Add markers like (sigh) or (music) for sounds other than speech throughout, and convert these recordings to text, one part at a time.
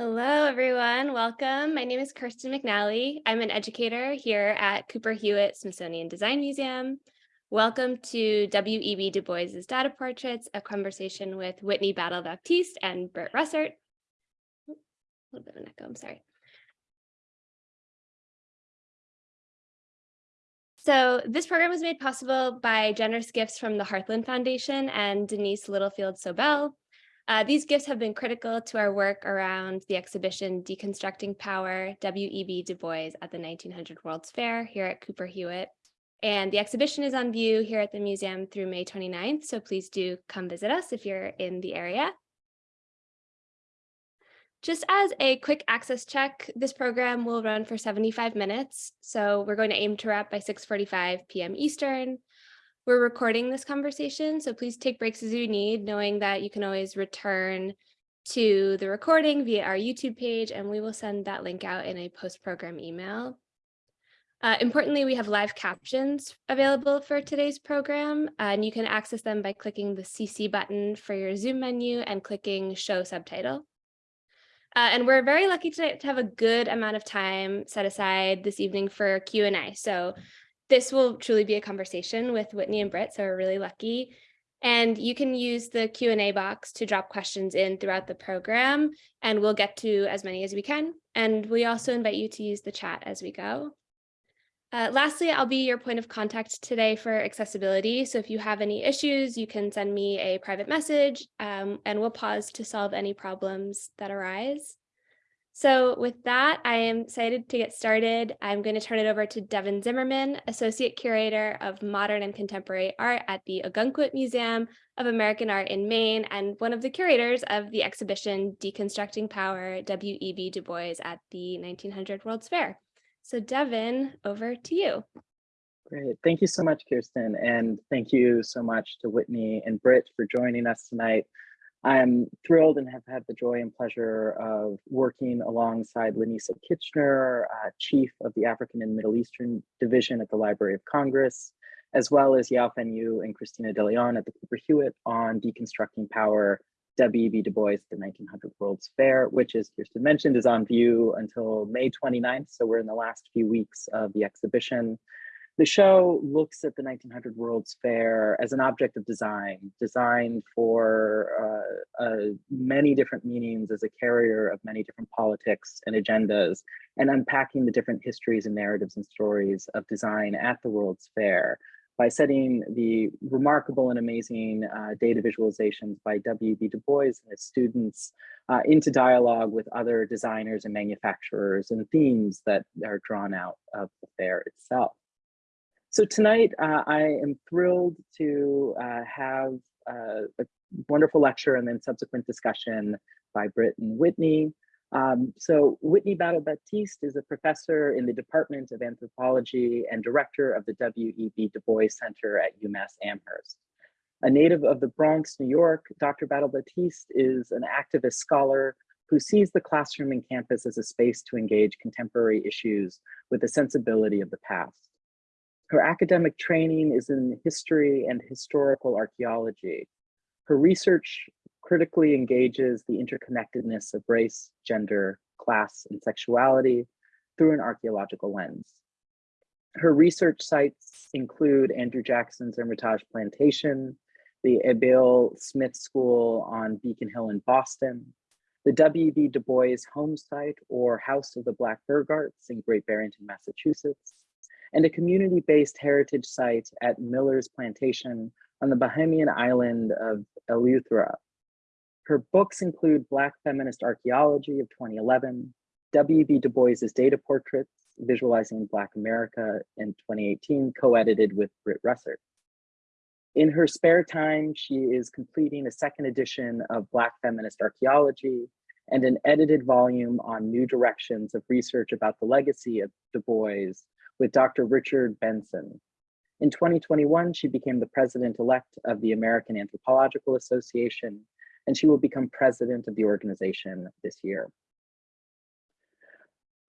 Hello, everyone. Welcome. My name is Kirsten McNally. I'm an educator here at Cooper Hewitt Smithsonian Design Museum. Welcome to W.E.B. Du Bois's Data Portraits, a conversation with Whitney Battle Baptiste and Britt Rusert. A little bit of an echo, I'm sorry. So this program was made possible by generous gifts from the Heartland Foundation and Denise Littlefield Sobel. Uh, these gifts have been critical to our work around the exhibition Deconstructing Power, W.E.B. Du Bois at the 1900 World's Fair here at Cooper Hewitt. And the exhibition is on view here at the museum through May 29th, so please do come visit us if you're in the area. Just as a quick access check, this program will run for 75 minutes, so we're going to aim to wrap by 6.45 p.m. Eastern. We're recording this conversation, so please take breaks as you need, knowing that you can always return to the recording via our YouTube page, and we will send that link out in a post-program email. Uh, importantly, we have live captions available for today's program, and you can access them by clicking the CC button for your Zoom menu and clicking Show Subtitle. Uh, and we're very lucky tonight to have a good amount of time set aside this evening for Q&A. So this will truly be a conversation with Whitney and Britt, so we're really lucky. And you can use the Q&A box to drop questions in throughout the program, and we'll get to as many as we can. And we also invite you to use the chat as we go. Uh, lastly, I'll be your point of contact today for accessibility. So if you have any issues, you can send me a private message um, and we'll pause to solve any problems that arise. So with that, I am excited to get started. I'm going to turn it over to Devin Zimmerman, Associate Curator of Modern and Contemporary Art at the Ogunquit Museum of American Art in Maine and one of the curators of the exhibition Deconstructing Power, W.E.B. Du Bois at the 1900 World's Fair. So Devin, over to you. Great. Thank you so much, Kirsten. And thank you so much to Whitney and Britt for joining us tonight. I'm thrilled and have had the joy and pleasure of working alongside Lanisa Kitchiner, uh, Chief of the African and Middle Eastern Division at the Library of Congress, as well as Yao Fen You and Christina De Leon at the Cooper Hewitt on Deconstructing Power, W.E.B. Du Bois, the 1900 World's Fair, which as Kirsten mentioned is on view until May 29th. So we're in the last few weeks of the exhibition. The show looks at the 1900 World's Fair as an object of design, designed for uh, uh, many different meanings as a carrier of many different politics and agendas, and unpacking the different histories and narratives and stories of design at the World's Fair by setting the remarkable and amazing uh, data visualizations by W.B. Du Bois and his students uh, into dialogue with other designers and manufacturers and themes that are drawn out of the fair itself. So tonight, uh, I am thrilled to uh, have uh, a wonderful lecture and then subsequent discussion by Britt and Whitney. Um, so Whitney Battle Baptiste is a professor in the Department of Anthropology and director of the W.E.B. Du Bois Center at UMass Amherst. A native of the Bronx, New York, Dr. Battle Baptiste is an activist scholar who sees the classroom and campus as a space to engage contemporary issues with the sensibility of the past. Her academic training is in history and historical archaeology. Her research critically engages the interconnectedness of race, gender, class, and sexuality through an archaeological lens. Her research sites include Andrew Jackson's Hermitage Plantation, the Abiel Smith School on Beacon Hill in Boston, the W.B. Du Bois home site or House of the Black Burghardts in Great Barrington, Massachusetts, and a community-based heritage site at Miller's Plantation on the Bahamian island of Eleuthera. Her books include Black Feminist Archaeology of 2011, W.B. Du Bois's Data Portraits, Visualizing Black America in 2018, co-edited with Britt Rusert. In her spare time, she is completing a second edition of Black Feminist Archaeology and an edited volume on new directions of research about the legacy of Du Bois with Dr. Richard Benson. In 2021, she became the president-elect of the American Anthropological Association, and she will become president of the organization this year.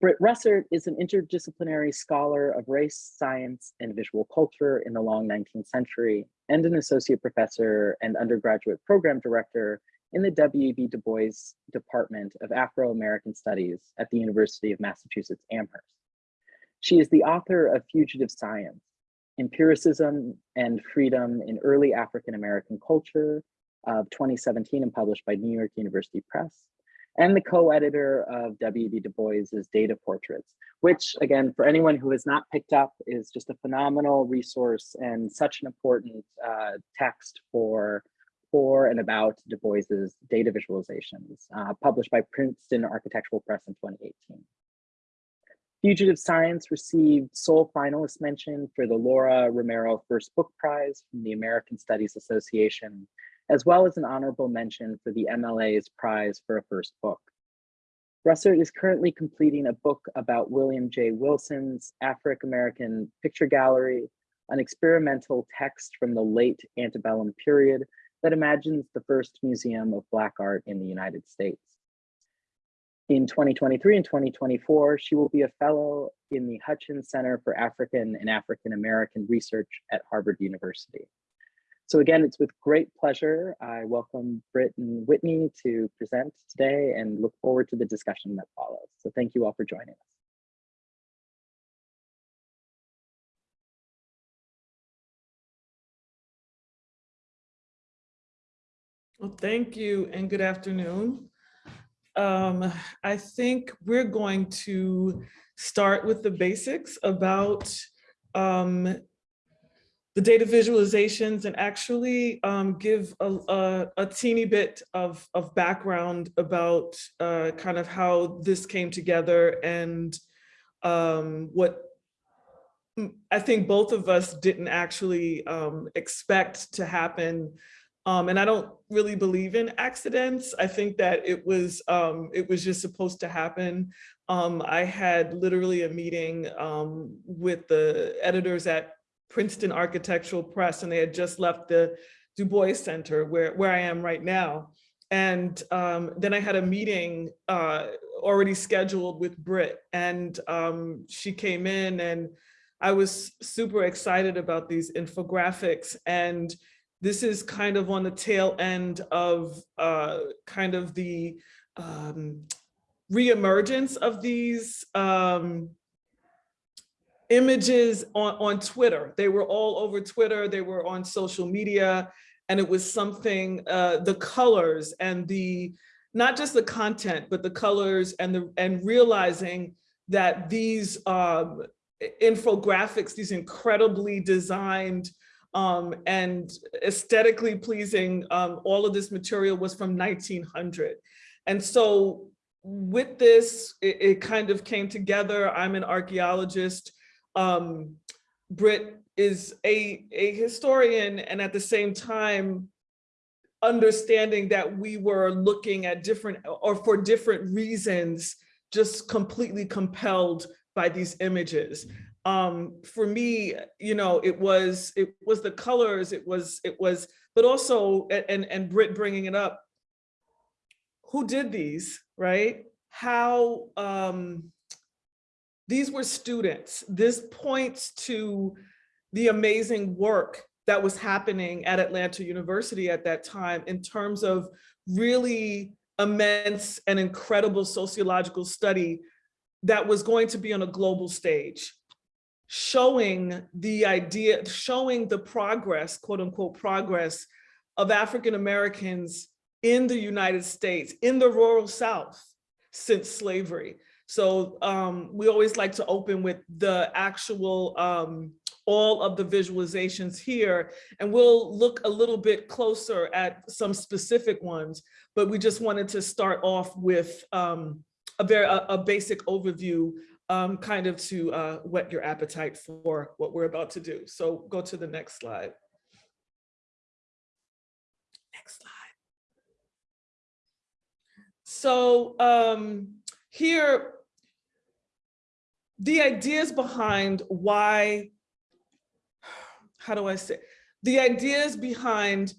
Britt Russert is an interdisciplinary scholar of race, science, and visual culture in the long 19th century, and an associate professor and undergraduate program director in the W.E.B. Du Bois Department of Afro-American Studies at the University of Massachusetts Amherst. She is the author of Fugitive Science, Empiricism and Freedom in Early African American Culture of 2017 and published by New York University Press, and the co-editor of W.B. Du Bois's Data Portraits, which again, for anyone who has not picked up, is just a phenomenal resource and such an important uh, text for for and about Du Bois's data visualizations, uh, published by Princeton Architectural Press in 2018. Fugitive Science received sole finalist mention for the Lora Romero First Book Prize from the American Studies Association, as well as an honorable mention for the MLA's Prize for a First Book. Rusert is currently completing a book about William J. Wilson's African-American Picture Gallery, an experimental text from the late antebellum period that imagines the first museum of Black art in the United States. In 2023 and 2024, she will be a fellow in the Hutchins Center for African and African American Research at Harvard University. So again, it's with great pleasure I welcome Britt and Whitney to present today and look forward to the discussion that follows. So thank you all for joining us. Well, thank you and good afternoon. Um, I think we're going to start with the basics about um, the data visualizations and actually um, give a, a, a, teeny bit of, of background about uh, kind of how this came together and um, what I think both of us didn't actually um, expect to happen um, and I don't really believe in accidents. I think that it was um, it was just supposed to happen. Um, I had literally a meeting um, with the editors at Princeton Architectural Press, and they had just left the Du Bois Center where, where I am right now. And um, then I had a meeting uh, already scheduled with Britt, and um, she came in and I was super excited about these infographics and this is kind of on the tail end of uh, kind of the um, reemergence of these um, images on, on Twitter. They were all over Twitter, they were on social media, and it was something, uh, the colors and the, not just the content, but the colors and the and realizing that these um, infographics, these incredibly designed um, and aesthetically pleasing. Um, all of this material was from 1900. And so with this, it, it kind of came together. I'm an archaeologist. Um, Britt is a, a historian and at the same time, understanding that we were looking at different or for different reasons, just completely compelled by these images um, for me, you know, it was it was the colors, it was it was, but also and and Britt bringing it up. Who did these, right? How um, these were students. This points to the amazing work that was happening at Atlanta University at that time in terms of really immense and incredible sociological study that was going to be on a global stage showing the idea, showing the progress, quote unquote, progress of African Americans in the United States, in the rural South since slavery. So um, we always like to open with the actual, um, all of the visualizations here, and we'll look a little bit closer at some specific ones, but we just wanted to start off with um, a very a, a basic overview um, kind of to uh, whet your appetite for what we're about to do. So go to the next slide. Next slide. So um, here, the ideas behind why, how do I say, the ideas behind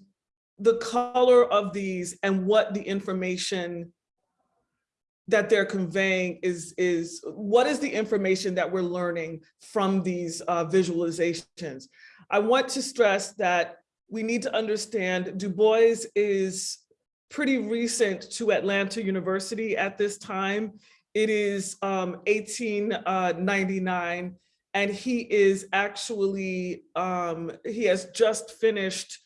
the color of these and what the information that they're conveying is, is what is the information that we're learning from these uh, visualizations? I want to stress that we need to understand Du Bois is pretty recent to Atlanta University at this time. It is um, 1899, and he is actually, um, he has just finished,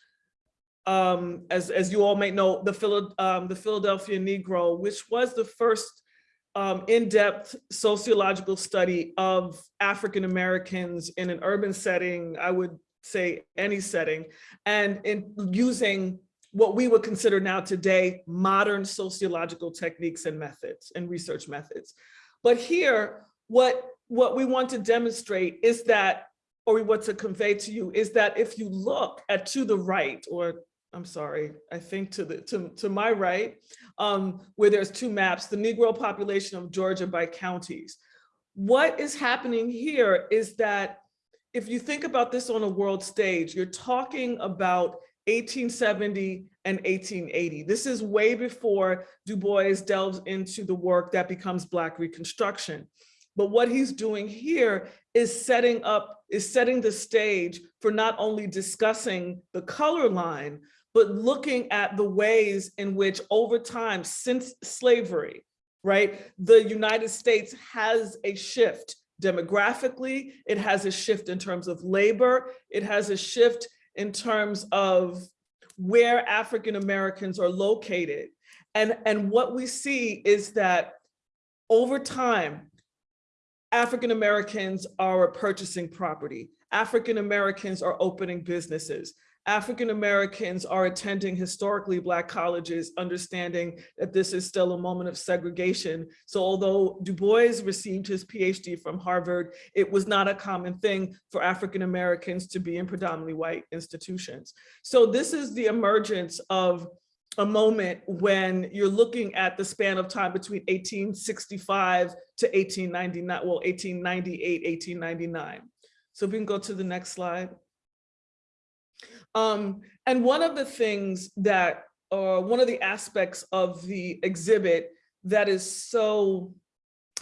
um, as, as you all may know, the, Phila- um, the Philadelphia Negro, which was the first um, in-depth sociological study of African Americans in an urban setting, I would say any setting, and in using what we would consider now today modern sociological techniques and methods and research methods. But here, what, what we want to demonstrate is that, or we want to convey to you is that if you look at to the right, or I'm sorry, I think to the to, to my right, um, where there's two maps, the Negro population of Georgia by counties. What is happening here is that if you think about this on a world stage, you're talking about 1870 and 1880. This is way before Du Bois delves into the work that becomes Black Reconstruction. But what he's doing here is setting up, is setting the stage for not only discussing the color line, but looking at the ways in which over time, since slavery, right, the United States has a shift demographically, it has a shift in terms of labor, it has a shift in terms of where African Americans are located. And, and what we see is that over time, African Americans are purchasing property. African Americans are opening businesses. African Americans are attending historically Black colleges, understanding that this is still a moment of segregation. So although Du Bois received his PhD from Harvard, it was not a common thing for African Americans to be in predominantly white institutions. So this is the emergence of a moment when you're looking at the span of time between 1865 to 1899, well, 1898, 1899. So we can go to the next slide. Um, and one of the things that, uh, one of the aspects of the exhibit that is so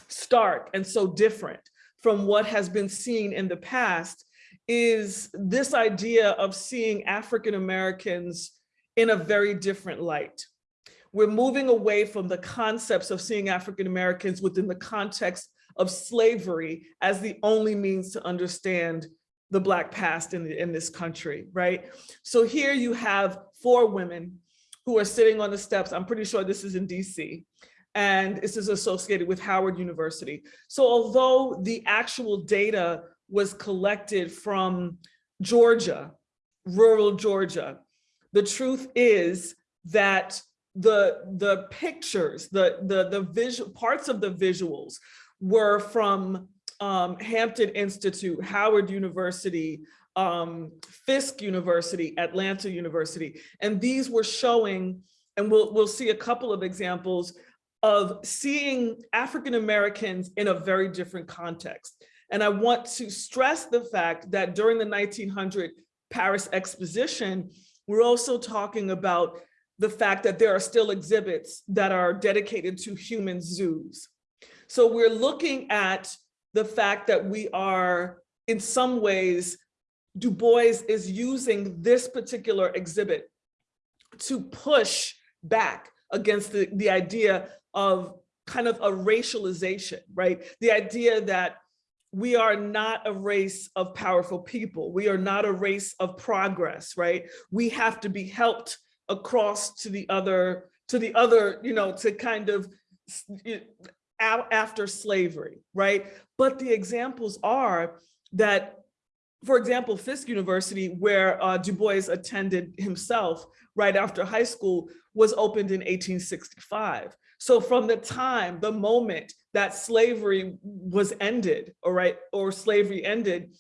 stark and so different from what has been seen in the past is this idea of seeing African Americans in a very different light. We're moving away from the concepts of seeing African Americans within the context of slavery as the only means to understand the Black past in, in this country, right? So here you have four women who are sitting on the steps. I'm pretty sure this is in DC. And this is associated with Howard University. So although the actual data was collected from Georgia, rural Georgia, the truth is that the the pictures, the the the visual parts of the visuals were from um, Hampton Institute, Howard University, um, Fisk University, Atlanta University, and these were showing, and we'll, we'll see a couple of examples of seeing African Americans in a very different context. And I want to stress the fact that during the 1900 Paris Exposition, we're also talking about the fact that there are still exhibits that are dedicated to human zoos. So we're looking at the fact that we are, in some ways, Du Bois is using this particular exhibit to push back against the, the idea of kind of a racialization, right? The idea that we are not a race of powerful people. We are not a race of progress, right? We have to be helped across to the other, to the other, you know, to kind of after slavery, right? But the examples are that, for example, Fisk University, where uh, Du Bois attended himself right after high school, was opened in 1865. So from the time, the moment that slavery was ended, all right, or slavery ended,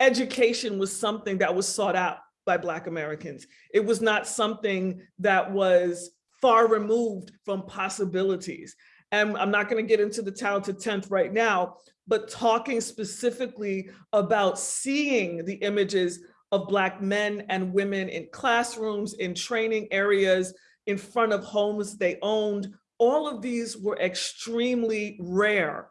education was something that was sought out by Black Americans. It was not something that was far removed from possibilities. And I'm not gonna get into the talented 10th right now, but talking specifically about seeing the images of Black men and women in classrooms, in training areas, in front of homes they owned. All of these were extremely rare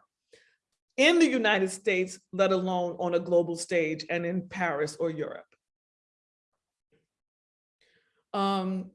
in the United States, let alone on a global stage and in Paris or Europe. Um,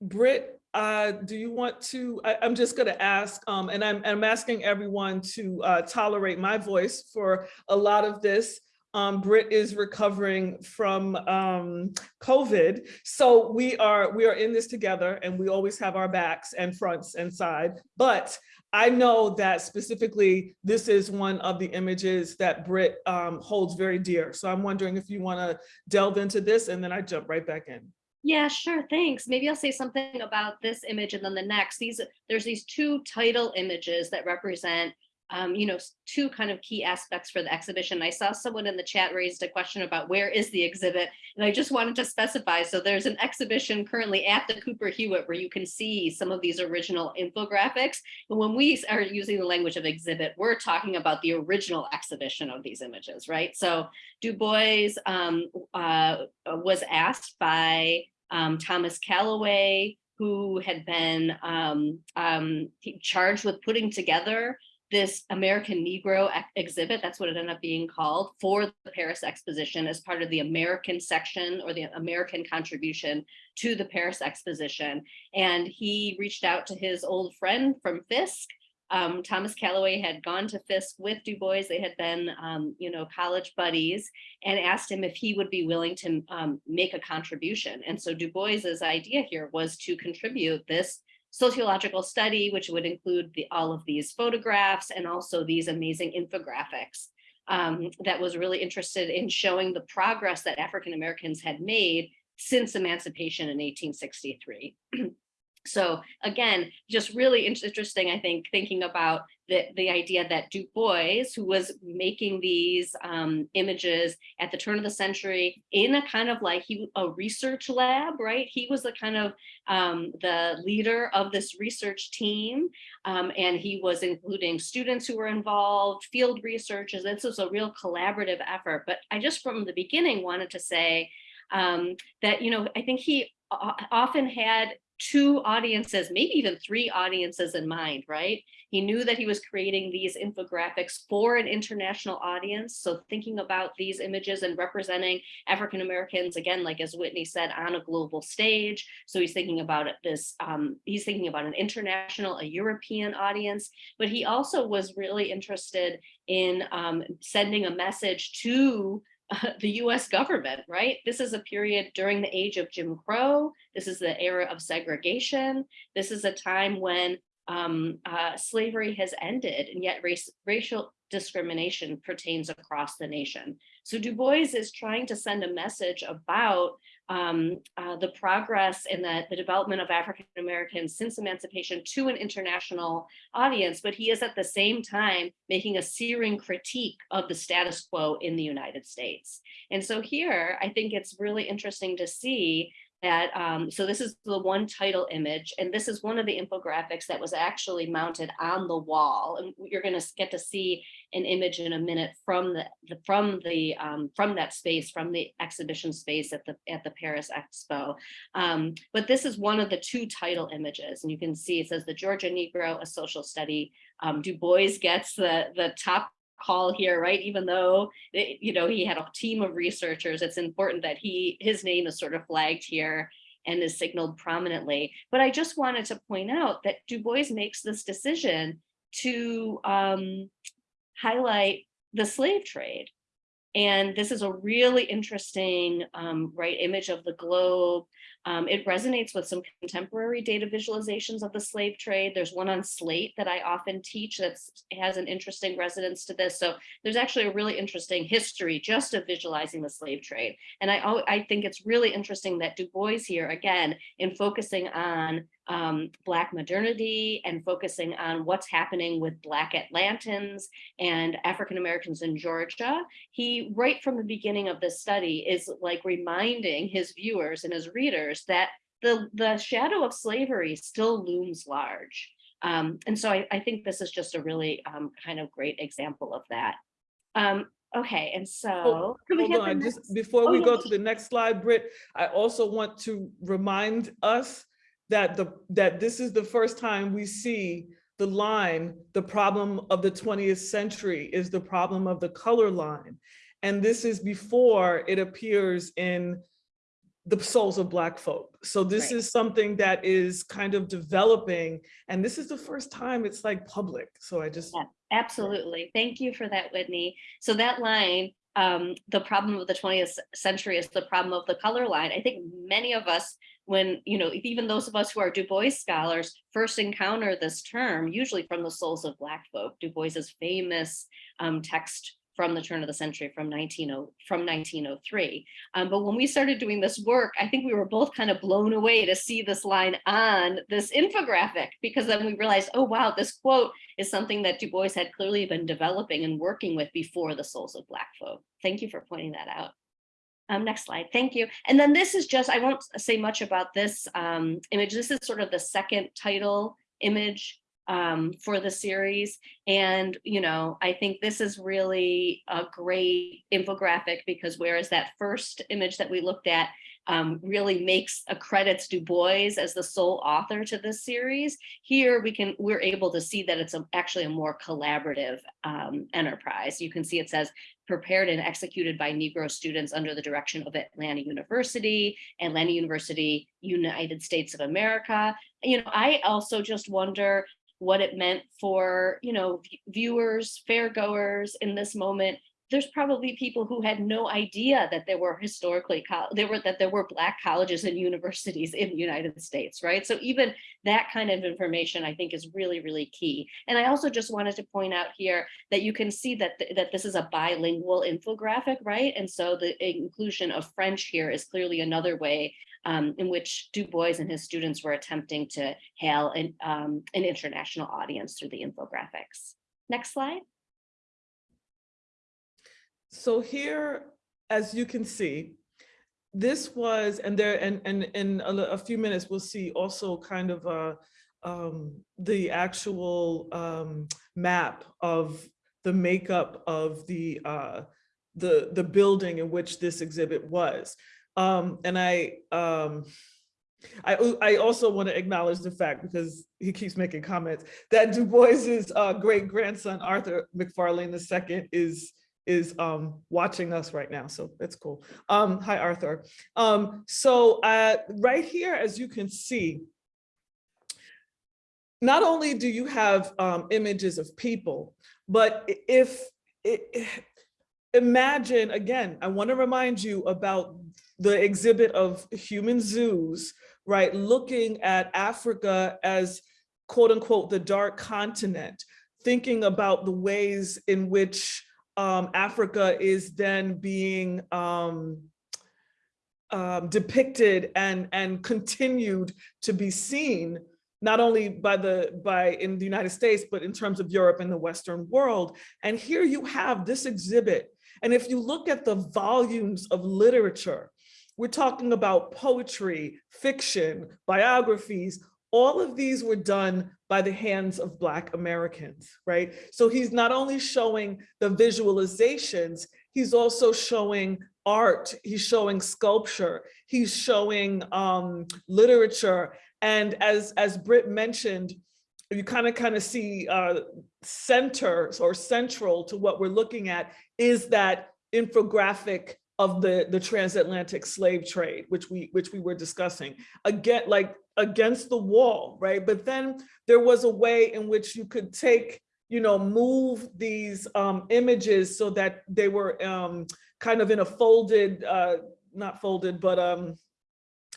Britt uh, do you want to, I, am just gonna ask, um, and I'm, I'm asking everyone to uh, tolerate my voice for a lot of this. Um, Britt is recovering from um, COVID. So we are, we are in this together and we always have our backs and fronts and side. But I know that specifically, this is one of the images that Britt um, holds very dear. So I'm wondering if you wanna delve into this and then I jump right back in. Yeah, sure, thanks. Maybe I'll say something about this image and then the next. These, there's these two title images that represent um, you know, two kind of key aspects for the exhibition. I saw someone in the chat raised a question about where is the exhibit? And I just wanted to specify, so there's an exhibition currently at the Cooper Hewitt where you can see some of these original infographics. And when we are using the language of exhibit, we're talking about the original exhibition of these images, right? So Du Bois um, uh, was asked by um, Thomas Calloway, who had been um, um, charged with putting together this American Negro ex- exhibit, that's what it ended up being called, for the Paris Exposition as part of the American section or the American contribution to the Paris Exposition. And he reached out to his old friend from Fisk. Um, Thomas Calloway had gone to Fisk with Du Bois. They had been, um, you know, college buddies and asked him if he would be willing to um, make a contribution. And so Du Bois's idea here was to contribute this sociological study, which would include the, all of these photographs and also these amazing infographics um, that was really interested in showing the progress that African Americans had made since emancipation in 1863. (clears throat) So again, just really interesting, I think, thinking about the, the idea that Du Bois, who was making these um, images at the turn of the century in a kind of like he a research lab, right? He was the kind of um, the leader of this research team, um, and he was including students who were involved, field researchers. This was a real collaborative effort. But I just from the beginning wanted to say um, that you know I think he often had two audiences, maybe even three audiences in mind, right? He knew that he was creating these infographics for an international audience. So thinking about these images and representing African Americans, again, like as Whitney said, on a global stage. So he's thinking about this, um, he's thinking about an international, a European audience, but he also was really interested in um, sending a message to (laughs) the US government, right? This is a period during the age of Jim Crow. This is the era of segregation. This is a time when um, uh, slavery has ended and yet race, racial discrimination pertains across the nation. So Du Bois is trying to send a message about um, uh, the progress in the, the development of African Americans since emancipation to an international audience, but he is at the same time making a searing critique of the status quo in the United States. And so here, I think it's really interesting to see that, um, so this is the one title image, and this is one of the infographics that was actually mounted on the wall. And you're gonna get to see an image in a minute from the, the from the um, from that space, from the exhibition space at the at the Paris Expo. Um, but this is one of the two title images, and you can see it says the Georgia Negro, a social study. Um, du Bois gets the the top call here, right? Even though it- you know he had a team of researchers, it's important that he his name is sort of flagged here and is signaled prominently. But I just wanted to point out that Du Bois makes this decision to um, highlight the slave trade. And this is a really interesting, um, right, image of the globe. Um, it resonates with some contemporary data visualizations of the slave trade. There's one on Slate that I often teach that has an interesting resonance to this. So there's actually a really interesting history just of visualizing the slave trade. And I, I think it's really interesting that Du Bois here, again, in focusing on um, Black modernity and focusing on what's happening with Black Atlantans and African Americans in Georgia, he, right from the beginning of this study, is like reminding his viewers and his readers that the, the shadow of slavery still looms large. Um, and so I, I think this is just a really um, kind of great example of that. Um, okay, and so. we Hold on, next- just before Oh, we yeah, go to the next slide, Britt, I also want to remind us that the, that this is the first time we see the line, the problem of the 20th century is the problem of the color line. And this is before it appears in the souls of Black folk. So this Right. is something that is kind of developing, and this is the first time it's like public. So I just, Yeah. Absolutely. Thank you for that, Whitney. So that line, um, the problem of the 20th century is the problem of the color line. I think many of us, when, you know, even those of us who are Du Bois scholars first encounter this term, usually from the souls of Black folk, Du Bois's famous um, text from the turn of the century from 1900 from 1903. Um, but when we started doing this work, I think we were both kind of blown away to see this line on this infographic, because then we realized, oh, wow, this quote is something that Du Bois had clearly been developing and working with before the souls of Black folk. Thank you for pointing that out. Um, next slide, thank you. And then this is just, I won't say much about this um, image. This is sort of the second title image um, for the series. And, you know, I think this is really a great infographic because whereas that first image that we looked at um, really makes accredits Du Bois as the sole author to this series. Here we can, we're able to see that it's a, actually a more collaborative um, enterprise. You can see it says prepared and executed by Negro students under the direction of Atlanta University, Atlanta University, United States of America. You know, I also just wonder what it meant for, you know, viewers, fairgoers in this moment there's probably people who had no idea that there were historically there were that there were black colleges and universities in the United States, right? So even that kind of information I think is really, really key. And I also just wanted to point out here that you can see that, th that this is a bilingual infographic, right? And so the inclusion of French here is clearly another way um, in which Du Bois and his students were attempting to hail an, um, an international audience through the infographics. Next slide. So here, as you can see, this was, and there, and, and in a, a few minutes, we'll see also kind of uh, um, the actual um, map of the makeup of the, uh, the, the building in which this exhibit was. Um, and I, um, I, I also want to acknowledge the fact, because he keeps making comments, that Du Bois's uh, great grandson, Arthur McFarlane II is is um, watching us right now. So that's cool. Um, hi, Arthur. Um, so uh, right here, as you can see, not only do you have um, images of people, but if, imagine, again, I wanna remind you about the exhibit of human zoos, right? Looking at Africa as quote unquote, the dark continent, thinking about the ways in which um, Africa is then being um, um, depicted and, and continued to be seen, not only by the by in the United States, but in terms of Europe and the Western world. And here you have this exhibit. And if you look at the volumes of literature, we're talking about poetry, fiction, biographies, all of these were done by the hands of Black Americans, right? So he's not only showing the visualizations, he's also showing art, he's showing sculpture, he's showing um, literature. And as, as Britt mentioned, you kind of kind of see uh, center or central to what we're looking at is that infographic of the the transatlantic slave trade which we which we were discussing again like against the wall right but then there was a way in which you could take you know move these um images so that they were um kind of in a folded uh not folded but um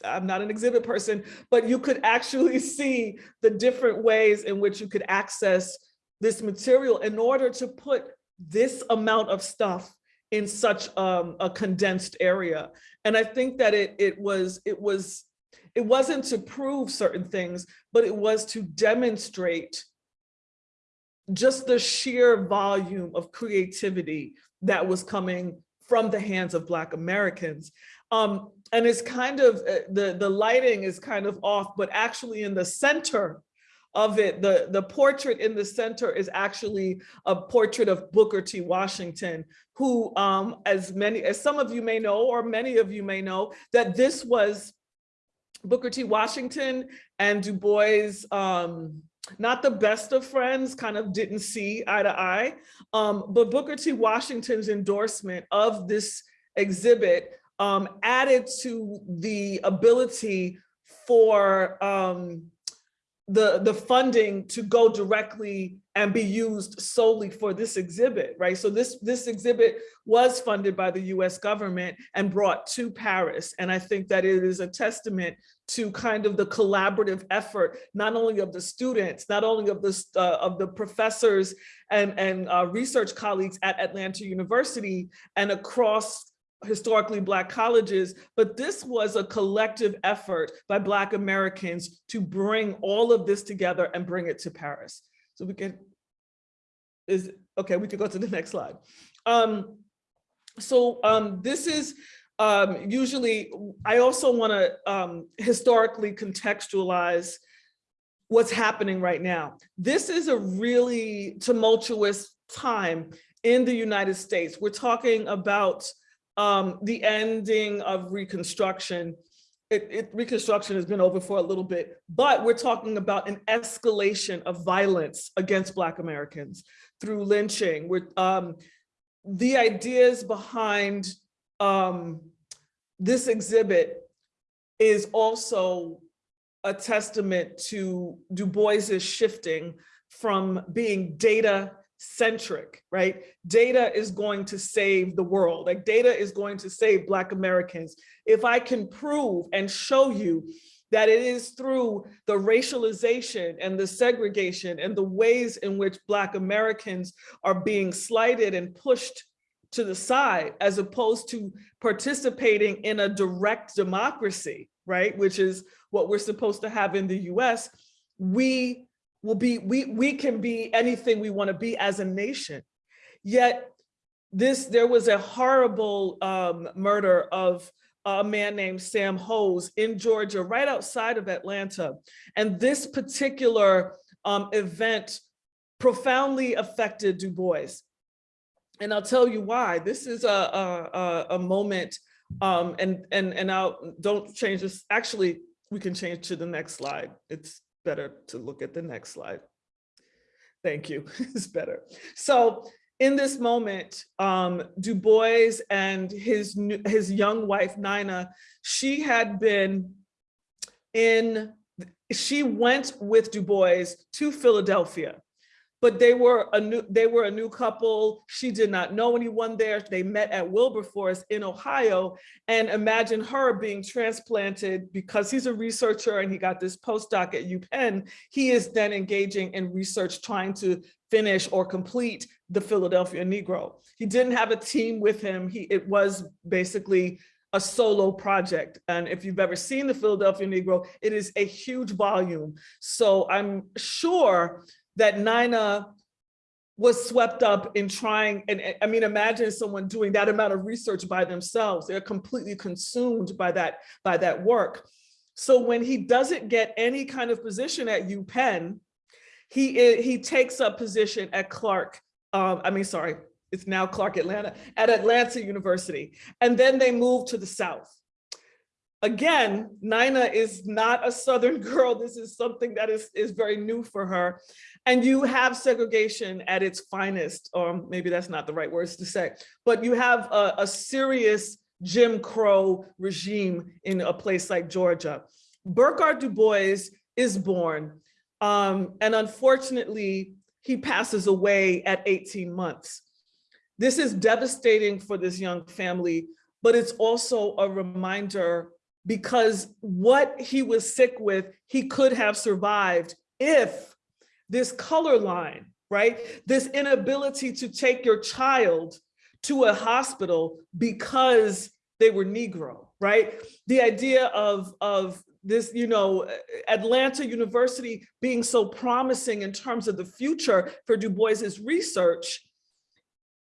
I'm not an exhibit person, but you could actually (laughs) see the different ways in which you could access this material in order to put this amount of stuff in such um, a condensed area. And I think that it, it was, it was, it wasn't to prove certain things, but it was to demonstrate just the sheer volume of creativity that was coming from the hands of Black Americans. Um, and it's kind of, uh, the, the lighting is kind of off, but actually in the center of it, the, the portrait in the center is actually a portrait of Booker T. Washington, who, um, as many, as some of you may know, or many of you may know, that this was Booker T. Washington and Du Bois, um, not the best of friends, kind of didn't see eye to eye, um, but Booker T. Washington's endorsement of this exhibit um, added to the ability for um, the, the funding to go directly and be used solely for this exhibit, right? So this, this exhibit was funded by the US government and brought to Paris. And I think that it is a testament to kind of the collaborative effort, not only of the students, not only of the, uh, of the professors and, and uh, research colleagues at Atlanta University and across historically Black colleges, but this was a collective effort by Black Americans to bring all of this together and bring it to Paris. So we can, is, okay, we could go to the (laughs) next slide. Um, so um, this is um, usually, I also wanna um, historically contextualize what's happening right now. This is a really tumultuous time in the United States. We're talking about um, the ending of Reconstruction. It, it, Reconstruction has been over for a little bit, but we're talking about an escalation of violence against Black Americans through lynching. We're, um, the ideas behind um, this exhibit is also a testament to Du Bois's shifting from being data centric, right? Data is going to save the world. Like data is going to save Black Americans. If I can prove and show you that it is through the racialization and the segregation and the ways in which Black Americans are being slighted and pushed to the side, as opposed to participating in a direct democracy, right? Which is what we're supposed to have in the US, we will be, we, we can be anything we wanna be as a nation. Yet this, there was a horrible um, murder of a man named Sam Hose in Georgia, right outside of Atlanta. And this particular um, event profoundly affected Du Bois. And I'll tell you why. This is a, a, a moment, um, and, and, and I'll, don't change this. Actually, we can change to the next slide. It's better to look at the next slide. Thank you, (laughs) it's better. So in this moment, um, Du Bois and his, his young wife, Nina, she had been in, she went with Du Bois to Philadelphia but they were a new they were a new couple. She did not know anyone there. They met at wilberforce in ohio and imagine her being transplanted because he's a researcher and he got this postdoc at upenn he is then engaging in research trying to finish or complete the philadelphia negro he didn't have a team with him he it was basically a solo project. And if you've ever seen the Philadelphia Negro, it is a huge volume. So I'm sure that Nina was swept up in trying, and I mean, imagine someone doing that amount of research by themselves. They're completely consumed by that, by that work. So when he doesn't get any kind of position at UPenn, he, he takes up position at Clark, um, I mean, sorry, it's now Clark Atlanta, at Atlanta University. And then they move to the South. Again, Nina is not a Southern (laughs) girl. This is something that is, is very new for her. And you have segregation at its finest, or maybe that's not the right words to say, but you have a, a serious Jim Crow regime in a place like Georgia. Burghardt Du Bois is born, um, and unfortunately, he passes away at 18 months. This is devastating for this young family, but it's also a reminder because what he was sick with, he could have survived if this color line, right? This inability to take your child to a hospital because they were Negro, right? The idea of, of this, you know, Atlanta University being so promising in terms of the future for Du Bois's research,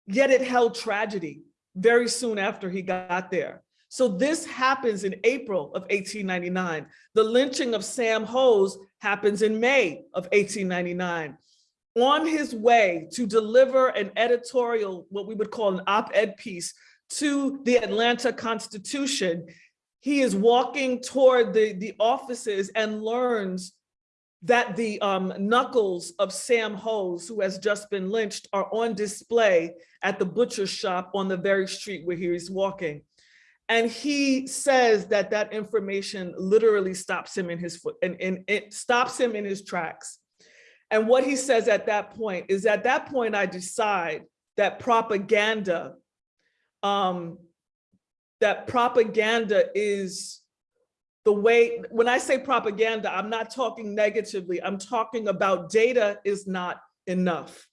yet it held tragedy very soon after he got there. So this happens in April of 1899. The lynching of Sam Hose happens in May of 1899. On his way to deliver an editorial, what we would call an op-ed piece to the Atlanta Constitution, he is walking toward the, the offices and learns that the um, knuckles of Sam Hose, who has just been lynched, are on display at the butcher shop on the very street where he is walking. And he says that that information literally stops him in his foot and, and it stops him in his tracks. And what he says at that point is at that point, I decide that propaganda, um, that propaganda is the way, when I say propaganda, I'm not talking negatively, I'm talking about data is not enough.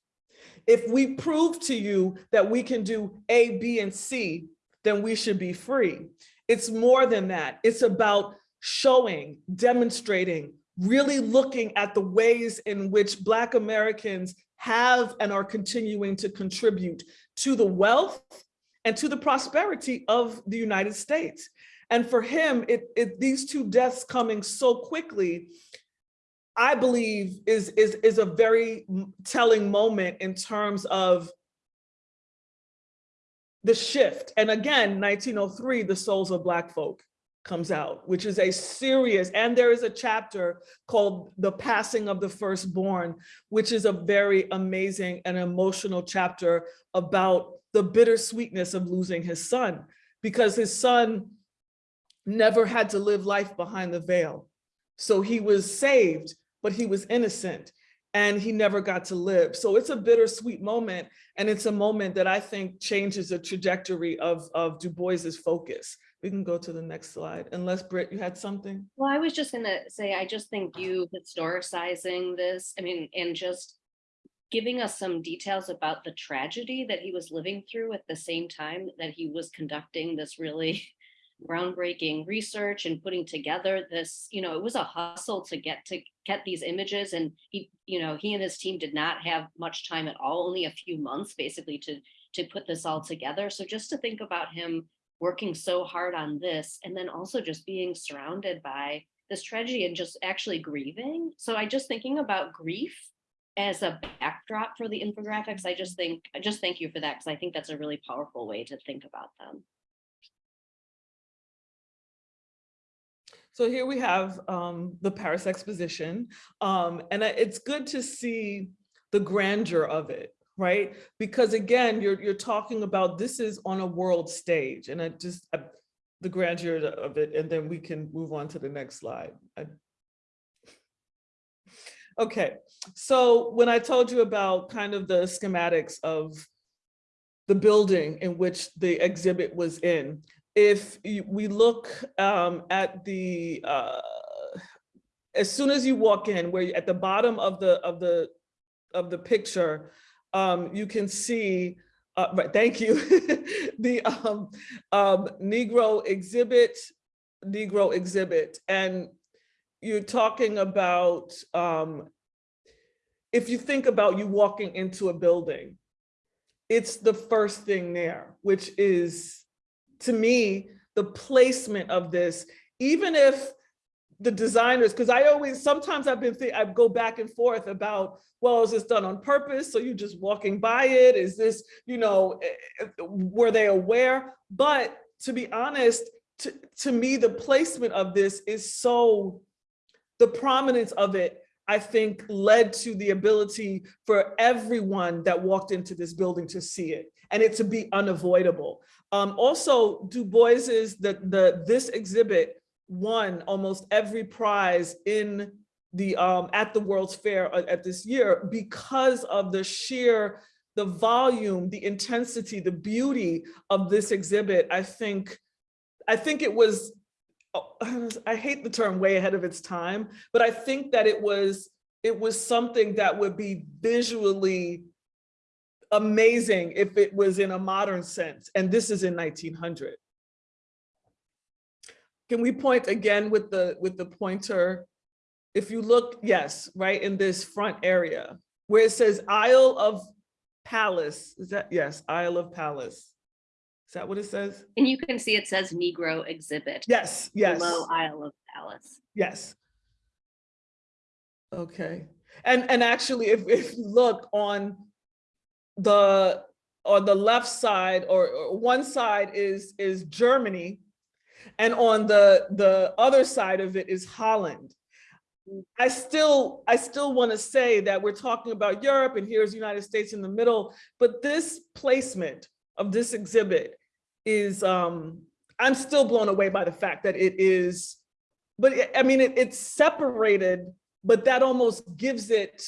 If we prove to you that we can do A, B, and C, then we should be free. It's more than that. It's about showing, demonstrating, really looking at the ways in which Black Americans have and are continuing to contribute to the wealth and to the prosperity of the United States. And for him, it, it, these two deaths coming so quickly, I believe is, is, is a very telling moment in terms of the shift. And again, 1903, The Souls of Black Folk comes out, which is a serious, and there is a chapter called The Passing of the Firstborn, which is a very amazing and emotional chapter about the bittersweetness of losing his son, because his son never had to live life behind the veil. So he was saved, but he was innocent and he never got to live. So it's a bittersweet moment. And it's a moment that I think changes the trajectory of, of Du Bois's focus. We can go to the next slide, unless Britt, you had something? Well, I was just gonna say, I just think you historicizing this, I mean, and just giving us some details about the tragedy that he was living through at the same time that he was conducting this really (laughs) groundbreaking research and putting together this, you know, it was a hustle to get to get these images and he, you know, he and his team did not have much time at all, only a few months basically to to put this all together. So just to think about him working so hard on this and then also just being surrounded by this tragedy and just actually grieving. So I just thinking about grief as a backdrop for the infographics, I just think, I just thank you for that because I think that's a really powerful way to think about them. So here we have um, the Paris Exposition, um, and it's good to see the grandeur of it, right? Because again, you're you're talking about this is on a world stage, and it just the grandeur of it, and then we can move on to the next slide. I, okay, so when I told you about kind of the schematics of the building in which the exhibit was in, if we look um, at the, uh, as soon as you walk in, where you, at the bottom of the of the of the picture, um, you can see. Uh, right, thank you. (laughs) the um, um, Negro exhibit, Negro exhibit, and you're talking about um, if you think about you walking into a building, it's the first thing there, which is to me, the placement of this, even if the designers, because I always, sometimes I've been, think I go back and forth about, well, is this done on purpose? So you're just walking by it? Is this, you know, eh, eh, were they aware? But to be honest, to, to me, the placement of this is so, the prominence of it, I think led to the ability for everyone that walked into this building to see it and it to be unavoidable. Um, also, Du Bois's, the, the, this exhibit won almost every prize in the, um, at the World's Fair uh, at this year because of the sheer, the volume, the intensity, the beauty of this exhibit. I think, I think it was, oh, (laughs) I hate the term way ahead of its time, but I think that it was, it was something that would be visually amazing if it was in a modern sense, and this is in 1900. Can we point again with the with the pointer? If you look, yes, right in this front area where it says Isle of Palace, is that, yes, Isle of Palace. Is that what it says? And you can see it says Negro exhibit. Yes, yes. Below Isle of Palace. Yes. Okay. And and actually, if, if you look on the on the left side or, or one side is is Germany and on the the other side of it is Holland. I still I still want to say that we're talking about Europe and here's the United States in the middle, but this placement of this exhibit is um I'm still blown away by the fact that it is, but it- I mean, it, it's separated, but that almost gives it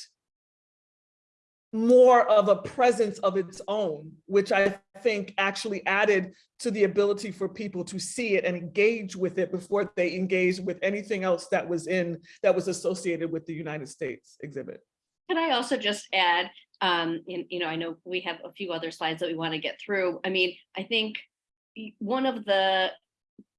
more of a presence of its own, which I think actually added to the ability for people to see it and engage with it before they engage with anything else that was in, that was associated with the United States exhibit. Can I also just add, um, you know, I know we have a few other slides that we want to get through. I mean, I think one of the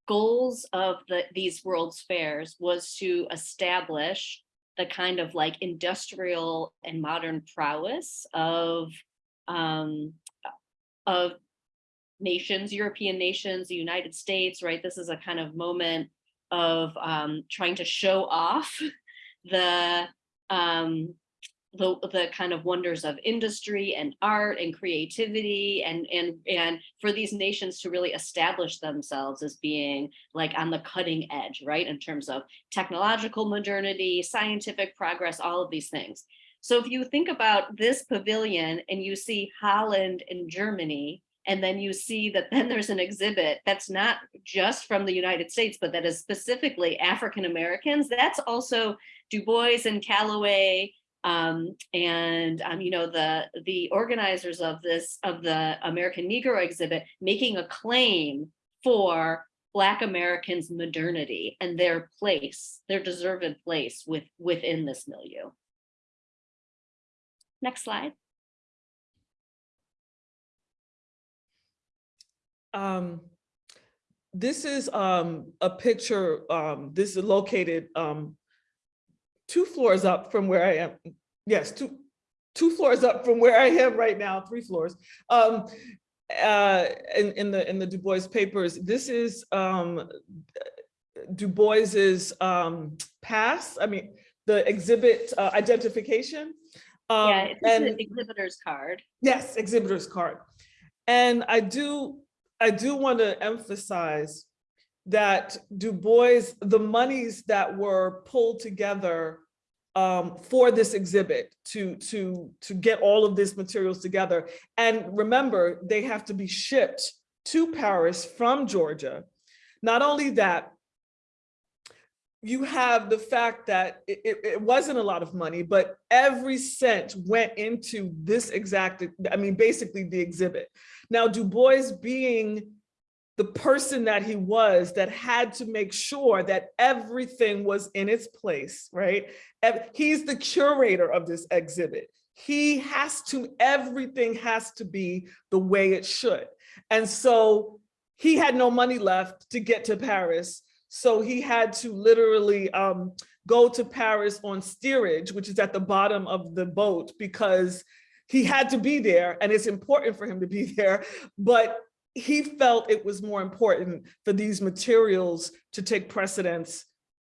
goals of the, these World's Fairs was to establish the kind of like industrial and modern prowess of, um, of nations, European nations, the United States, right? This is a kind of moment of um, trying to show off (laughs) the um, the the kind of wonders of industry and art and creativity and and and for these nations to really establish themselves as being like on the cutting edge right in terms of technological modernity scientific progress all of these things so if you think about this pavilion and you see holland and germany and then you see that then there's an exhibit that's not just from the United States, but that is specifically African Americans. That's also Du Bois and Calloway um, and um, you know the the organizers of this of the American Negro exhibit making a claim for Black Americans' modernity and their place, their deserved place with within this milieu. Next slide. Um, this is um, a picture, um, this is located um, two floors up from where I am. Yes, two, two floors up from where I am right now, three floors. Um, uh, in, in the in the Du Bois papers, this is um, Du Bois's um, pass. I mean, the exhibit uh, identification. Um, yeah, it's and- an exhibitor's card. Yes, exhibitor's card. And I do, I do want to emphasize that Du Bois, the monies that were pulled together um, for this exhibit to, to, to get all of these materials together. And remember, they have to be shipped to Paris from Georgia. Not only that, you have the fact that it, it, it wasn't a lot of money, but every cent went into this exact, I mean, basically the exhibit. Now, Du Bois being the person that he was that had to make sure that everything was in its place, right? He's the curator of this exhibit. He has to, everything has to be the way it should. And so he had no money left to get to Paris. So he had to literally um, go to Paris on steerage, which is at the bottom of the boat because he had to be there and it's important for him to be (laughs) there. But he felt it was more important for these materials to take precedence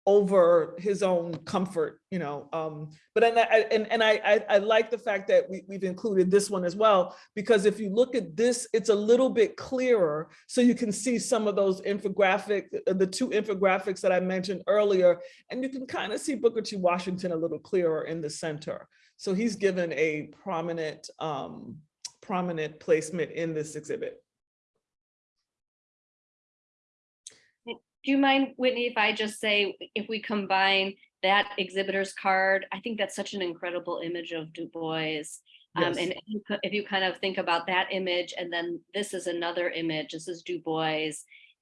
over his own comfort, you know. Um, but and I and, and I, I I like the fact that we, we've included this one as well, because if you look at this, it's a little bit clearer. So you can see some of those infographic, uh, the two infographics that I mentioned earlier, and you can kind of see Booker T. Washington a little clearer in the center. So he's given a prominent, um, prominent placement in this exhibit. Do you mind, Whitney, if I just say, if we combine that exhibitor's card, I think that's such an incredible image of Du Bois. Um, Yes. and if you, if you kind of think about that image, and then this is another image, this is Du Bois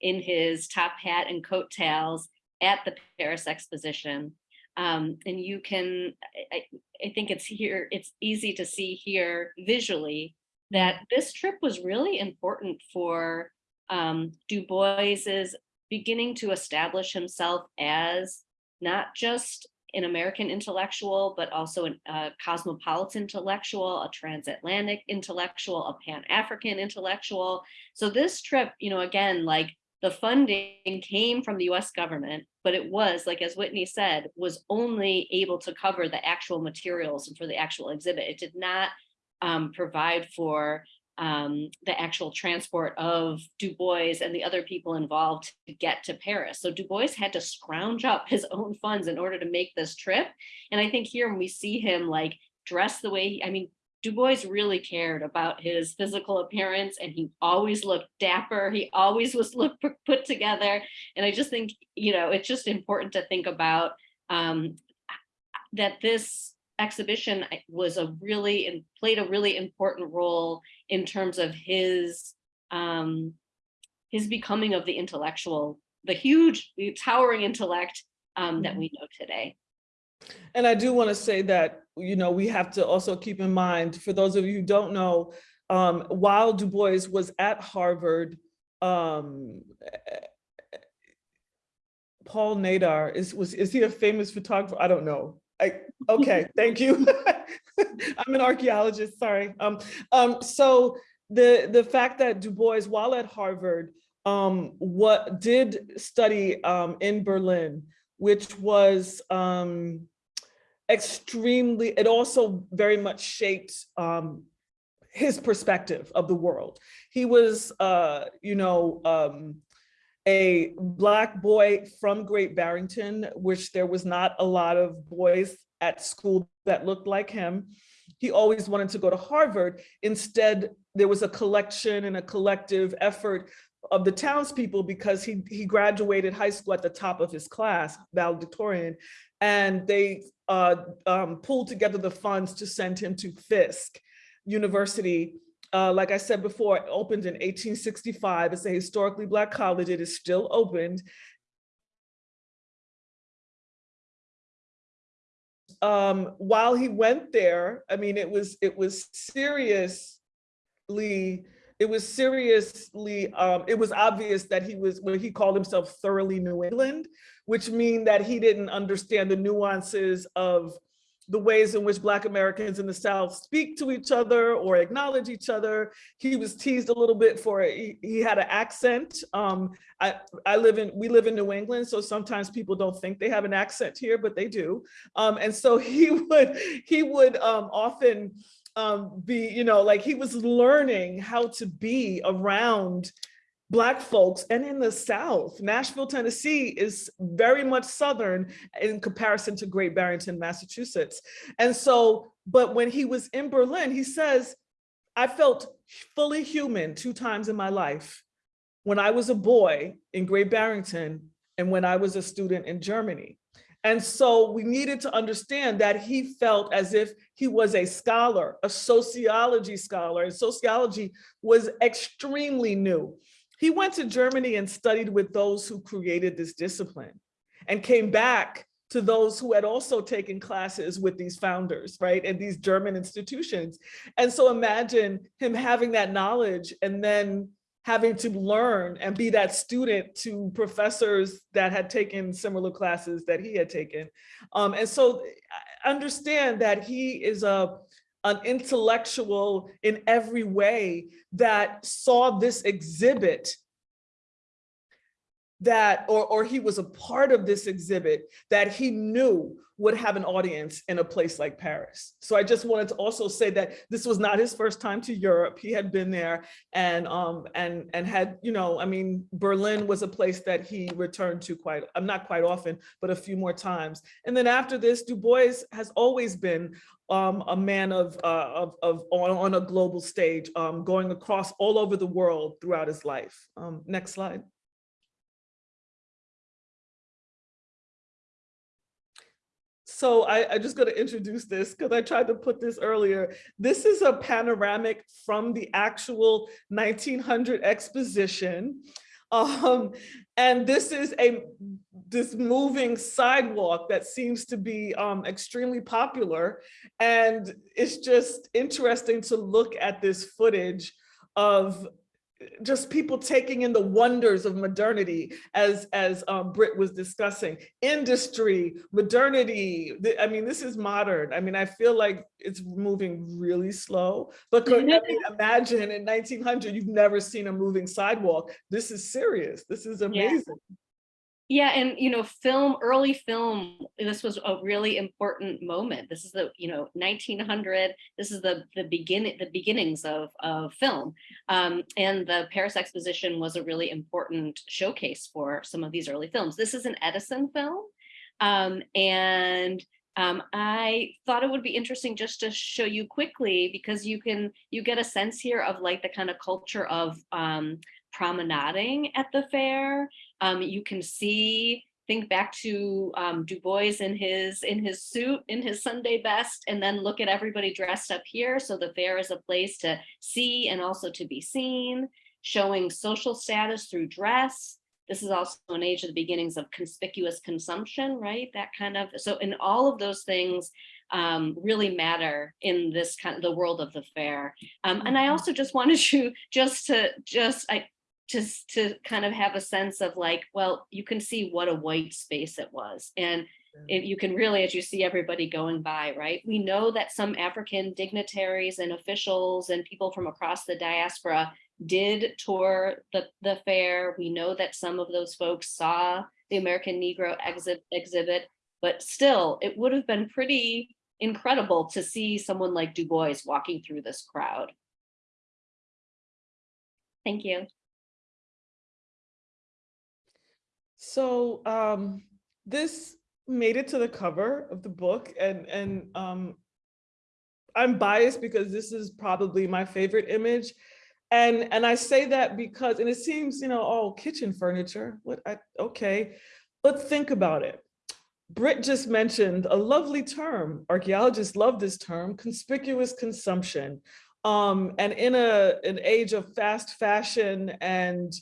in his top hat and coattails at the Paris Exposition. Um, and you can, I, I I think it's here, it's easy to see here visually that this trip was really important for um, Du Bois's beginning to establish himself as not just an American intellectual, but also a uh, cosmopolitan intellectual, a transatlantic intellectual, a Pan-African intellectual. So this trip, you know, again, like the funding came from the US government, but it was, like as Whitney said, was only able to cover the actual materials and for the actual exhibit. It did not um, provide for um, the actual transport of Du Bois and the other people involved to get to Paris. So Du Bois had to scrounge up (laughs) his own funds in order to make this trip. And I think here when we see him like dressed the way, he, I mean, Du Bois really cared about his physical appearance and he always looked dapper. He always was look put together. And I just think, you know, it's just important to think about um, that this exhibition was a really and played a really important role in terms of his um, his becoming of the intellectual, the huge, the towering intellect um, that we know today. And I do want to say that, you know, we have to also keep in mind, for those of you who don't know, um, while Du Bois was at Harvard, um, Paul Nadar is was is he a famous photographer? I don't know. I okay, (laughs) thank you. (laughs) I'm an archaeologist, sorry. Um, um, so the the fact that Du Bois, while at Harvard, um, what did study um, in Berlin, which was um, extremely, it also very much shaped um, his perspective of the world. He was, uh, you know, um, a black boy from Great Barrington, which there was not a lot of boys at school that looked like him. He always wanted to go to Harvard. Instead, there was a collection and a collective effort of the townspeople because he, he graduated high school at the top of his class, valedictorian, and they uh, um, pulled together the funds to send him to Fisk University. Uh, like I said before, it opened in 1865. It's a historically Black college. It is still opened. Um, while he went there, I mean, it was it was seriously it was seriously, um, it was obvious that he was, when he called himself thoroughly New England, which mean that he didn't understand the nuances of the ways in which Black Americans in the South speak to each other or acknowledge each other. He was teased a little bit for, he, he had an accent. Um, I, I live in, we live in New England, so sometimes people don't think they have an accent here, but they do. Um, and so (laughs) he would, he would um, often um, be, you know, like he was learning how to be around Black folks and in the South. Nashville, Tennessee is very much Southern in comparison to Great Barrington, Massachusetts. And so, but when he was in Berlin, he says, I felt fully human two times in my life. When I was a boy in Great Barrington and when I was a student in Germany. And so we needed to understand that he felt as if he was a scholar, a sociology scholar, and sociology was extremely new. He went to Germany and studied with those who created this discipline and came back to those who had also taken classes with these founders, right, and these German institutions. And so imagine him having that knowledge and then having to learn and be that student to professors that had taken similar classes that he had taken. Um, and so understand that he is a, an intellectual in every way that saw this exhibit that, or, or he was a part of this exhibit that he knew would have an audience in a place like Paris. So I just wanted to also say that this was not his first time to Europe. He had been there and um and and had, you know, I mean, Berlin was a place that he returned to quite, I'm not quite often, but a few more times. And then after this, Du Bois has always been um, a man of, uh, of, of on, on a global stage, um, going across all over the world throughout his life. Um, next slide. So I, I just got to introduce this because I tried to put this earlier. This is a panoramic from the actual 1900 exposition. Um, and this is a this moving sidewalk that seems to be um, extremely popular. And it's just interesting to look at this footage of just people taking in the wonders of modernity as as um, Britt was discussing. Industry modernity I mean this is modern. I mean I feel like it's moving really slow. But could, I mean, imagine in 1900 you've never seen a moving sidewalk? This is serious. This is amazing. yeah, and you know, film, early film, this was a really important moment. This is the, you know, 1900, this is the the beginning, the beginnings of, of film. Um, and the Paris Exposition was a really important showcase for some of these early films. This is an Edison film. Um, and Um, I thought it would be interesting just to show you quickly because you can you get a sense here of like the kind of culture of um, promenading at the fair. Um, you can see think back to um, Du Bois in his in his suit in his Sunday best, and then look at everybody dressed up here. So the fair is a place to see and also to be seen, showing social status through dress. This is also an age of the beginnings of conspicuous consumption, right? That kind of so in all of those things um, really matter in this kind of the world of the fair. Um, and I Mhm. also just wanted to just to just I just to kind of have a sense of like, well, you can see what a white space it was. And if you can really, as you see everybody going by, right? We know that some African dignitaries and officials and people from across the diaspora did tour the, the fair. We know that some of those folks saw the American Negro exhibit, but still it would have been pretty incredible to see someone like Du Bois walking through this crowd. Thank you. So um, this made it to the cover of the book and, and um, I'm biased because this is probably my favorite image. And, and I say that because, and it seems, you know, oh, kitchen furniture, what, I, okay, but think about it. Britt just mentioned a lovely term, archaeologists love this term, conspicuous consumption. Um, and in a, an age of fast fashion and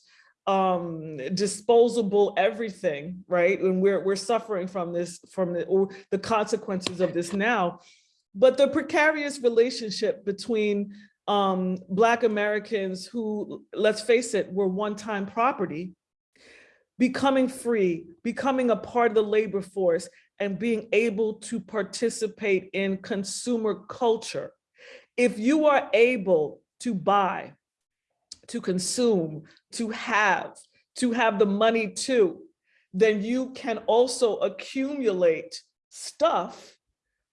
um disposable everything right? And we're we're suffering from this from the or the consequences of this now. But the precarious relationship between um black americans who let's face it were one-time property becoming free becoming a part of the labor force and being able to participate in consumer culture. If you are able to buy to consume, to have, to have the money to, then you can also accumulate stuff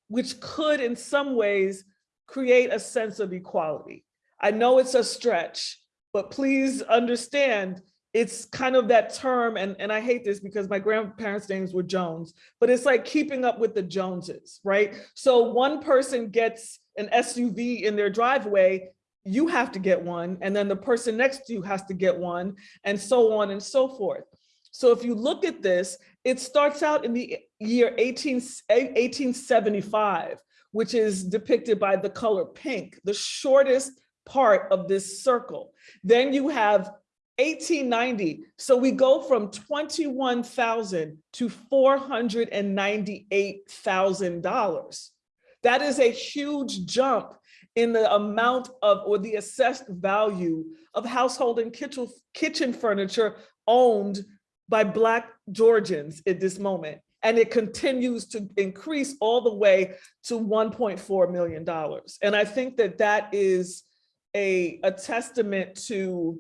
which could in some ways create a sense of equality. I know it's a stretch, but please understand it's kind of that term, and, and I hate this because my grandparents' names were Jones, but it's like keeping up with the Joneses, right? So one person gets an SUV in their driveway you have to get one, and then the person next to you has to get one, and so on and so forth. So if you look at this, it starts out in the year 18, 1875, which is depicted by the color pink, the shortest part of this circle. Then you have 1890. So we go from 21,000 to $498,000. That is a huge jump in the amount of or the assessed value of household and kitchen, kitchen furniture owned by Black Georgians at this moment. And it continues to increase all the way to $1.4 million. And I think that that is a, a testament to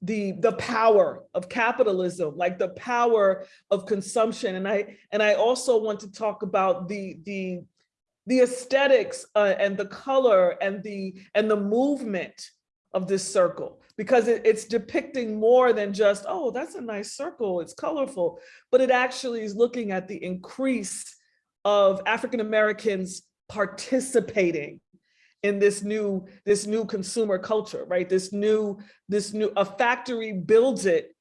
the the power of capitalism like the power of consumption and i and i also want to talk about the the the aesthetics uh, and the color and the and the movement of this circle because it, it's depicting more than just oh that's a nice circle it's colorful but it actually is looking at the increase of African Americans participating in this new this new consumer culture right? This new this new a factory builds it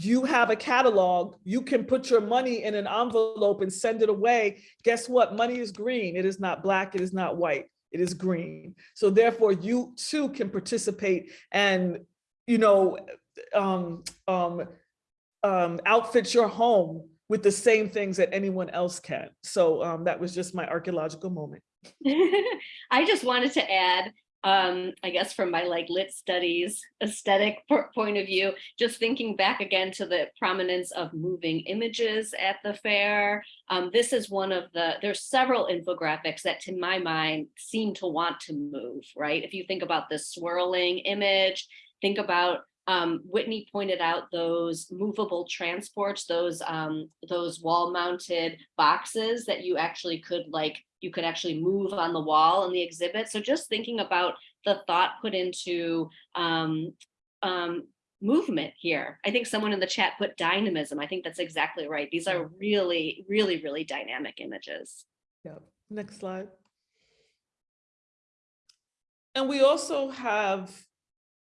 you have a catalog, you can put your money in an envelope and send it away. Guess what? Money is green. It is not black. It is not white. It is green. So therefore you too can participate and, you know, um, um, um, outfit your home with the same things that anyone else can. So um, that was just my archaeological moment. (laughs) I just wanted to add, um, I guess from my like lit studies aesthetic point of view, just thinking back again to the prominence of moving images at the fair. Um, this is one of the, there's several infographics that to my mind seem to want to move, right? If you think about this swirling image, think about um, Whitney pointed out those movable transports, those um, those wall-mounted boxes that you actually could like you could actually move on the wall in the exhibit. So just thinking about the thought put into um, um, movement here. I think someone in the chat put dynamism. I think that's exactly right. These are really, really, really dynamic images. Yeah, next slide. And we also have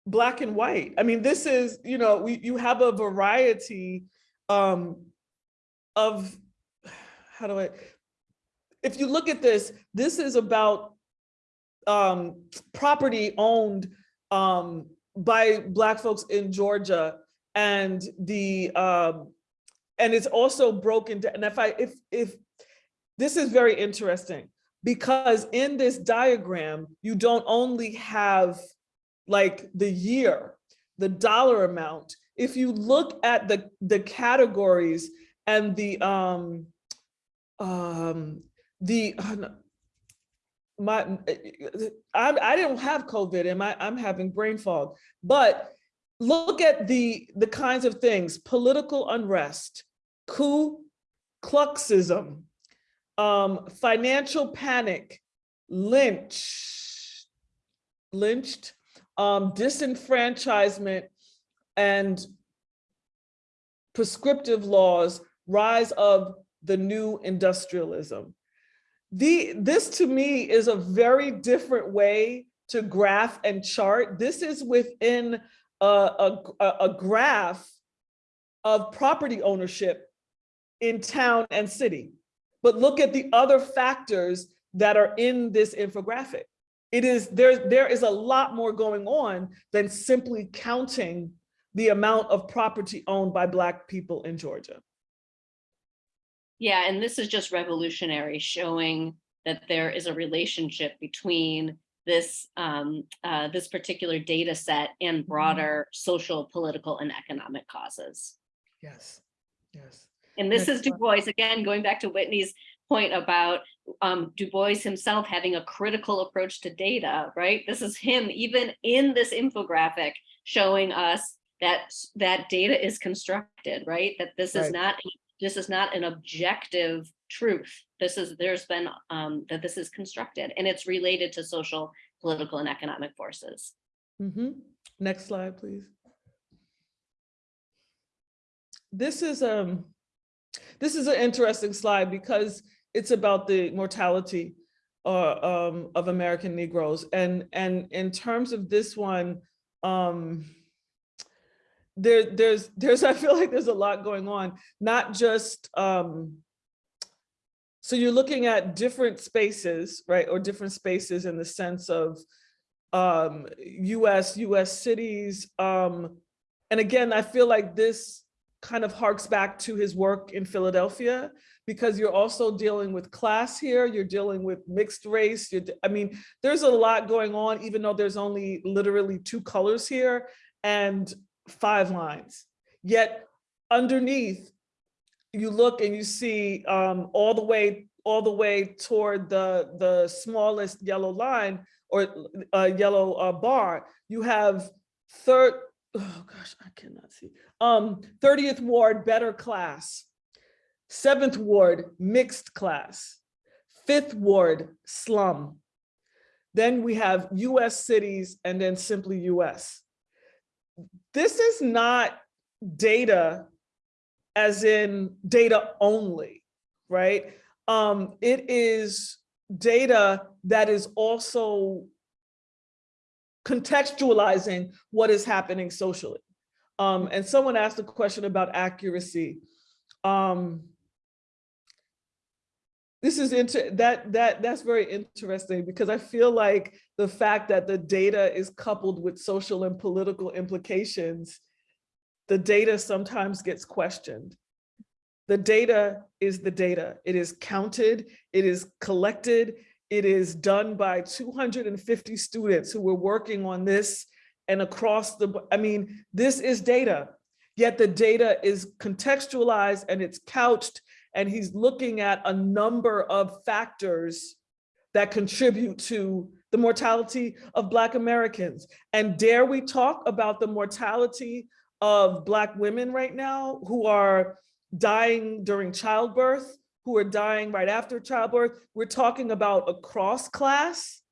black and white. I mean, this is, you know, we, you have a variety um, of, how do I, if you look at this, this is about um, property owned um, by Black folks in Georgia and the, um, and it's also broken down. And if I, if, if, this is very interesting because in this diagram, you don't only have like the year, the dollar amount. If you look at the, the categories and the, um, um, the, uh, my, I, I didn't have COVID and my, I'm having brain fog, but look at the, the kinds of things, political unrest, coup, Kluxism, um, financial panic, lynch, lynched, um, disenfranchisement, and prescriptive laws, rise of the new industrialism. The, this to me is a very different way to graph and chart. This is within a, a, a graph of property ownership in town and city. But look at the other factors that are in this infographic. It is there, there is a lot more going on than simply counting the amount of property owned by Black people in Georgia. Yeah, and this is just revolutionary, showing that there is a relationship between this um, uh, this particular data set and broader social, political, and economic causes. Yes, yes. And this Next is Du. Bois, again, going back to Whitney's point about um, Du Bois himself having a critical approach to data, right? This is him, even in this infographic, showing us that that data is constructed, right? That this is Right. not this is not an objective truth. This is there's been um, that this is constructed and it's related to social, political, and economic forces. Mhm. Next slide, please. This is um, this is an interesting slide because it's about the mortality uh, um, of American Negroes. And, and in terms of this one, um, there, there's, there's, (laughs) I feel like there's a lot going on, not just, um, so you're looking at different spaces, right? Or different spaces in the sense of um, US, US cities. Um, and again, I feel like this kind of harks back to his work in Philadelphia because you're also dealing with class here, you're dealing with mixed race. I mean, there's a lot going on, even though there's only literally two colors here and five lines. Yet underneath, you look and you see um, all the way all the way toward the the smallest yellow line or uh, yellow uh, bar, you have third, oh gosh, I cannot see. Um, 30th Ward, better class. Seventh Ward, mixed class. Fifth Ward, slum. Then we have US cities and then simply US. This is not data as in data only, right? Um, it is data that is also contextualizing what is happening socially. Um, and someone asked a question about accuracy. Um, this is inter that that that's very interesting because I feel like the fact that the data is coupled with social and political implications, the data sometimes gets questioned. The data is the data. It is counted, it is collected, it is done by 250 students who were working on this and across the, I mean, this is data, yet the data is contextualized and it's couched and he's looking at a number of factors that contribute to the mortality of Black Americans. And dare we talk about the mortality of Black women right now who are dying during childbirth, who are dying right after childbirth. We're talking about across class,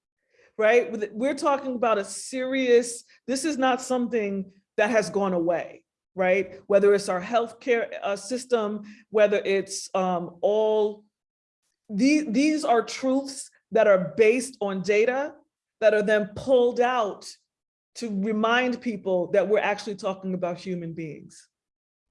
right? We're talking about a serious, this is not something that has gone away, right? Whether it's our healthcare uh, system, whether it's um, all, these, these are truths that are based on data that are then pulled out to remind people that we're actually talking about human beings.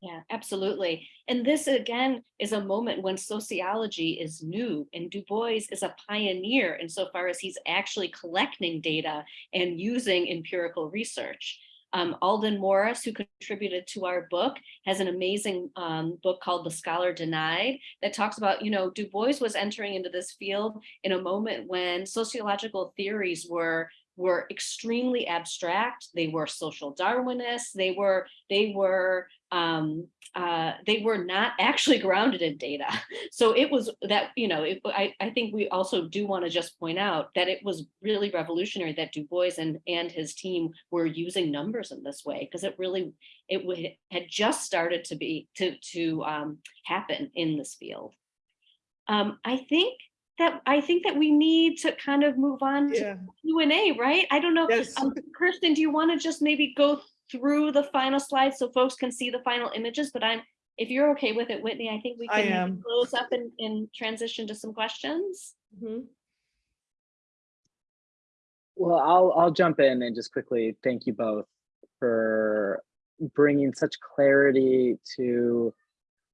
Yeah, absolutely. And this again is a moment when sociology is new and Du Bois is a pioneer insofar as he's actually collecting data and using empirical research. Um, Aldon Morris, who contributed to our book, has an amazing um, book called The Scholar Denied that talks about, you know, Du Bois was entering into this field in a moment when sociological theories were were extremely abstract. They were social Darwinists. They were they were um, uh, they were not actually grounded in data. So it was that, you know, it, I, I think we also do want to just point out that it was really revolutionary that Du Bois and, and his team were using numbers in this way, because it really, it would, had just started to be, to, to um, happen in this field. Um, I think that, I think that we need to kind of move on to Q&A, right? I don't know. yes. Um, Kirsten, do you want to just maybe go through the final slides so folks can see the final images? But I'm, if you're okay with it, Whitney, I think we can maybe am. close up and, and transition to some questions. Mhm. Well, I'll, I'll jump in and just quickly thank you both for bringing such clarity to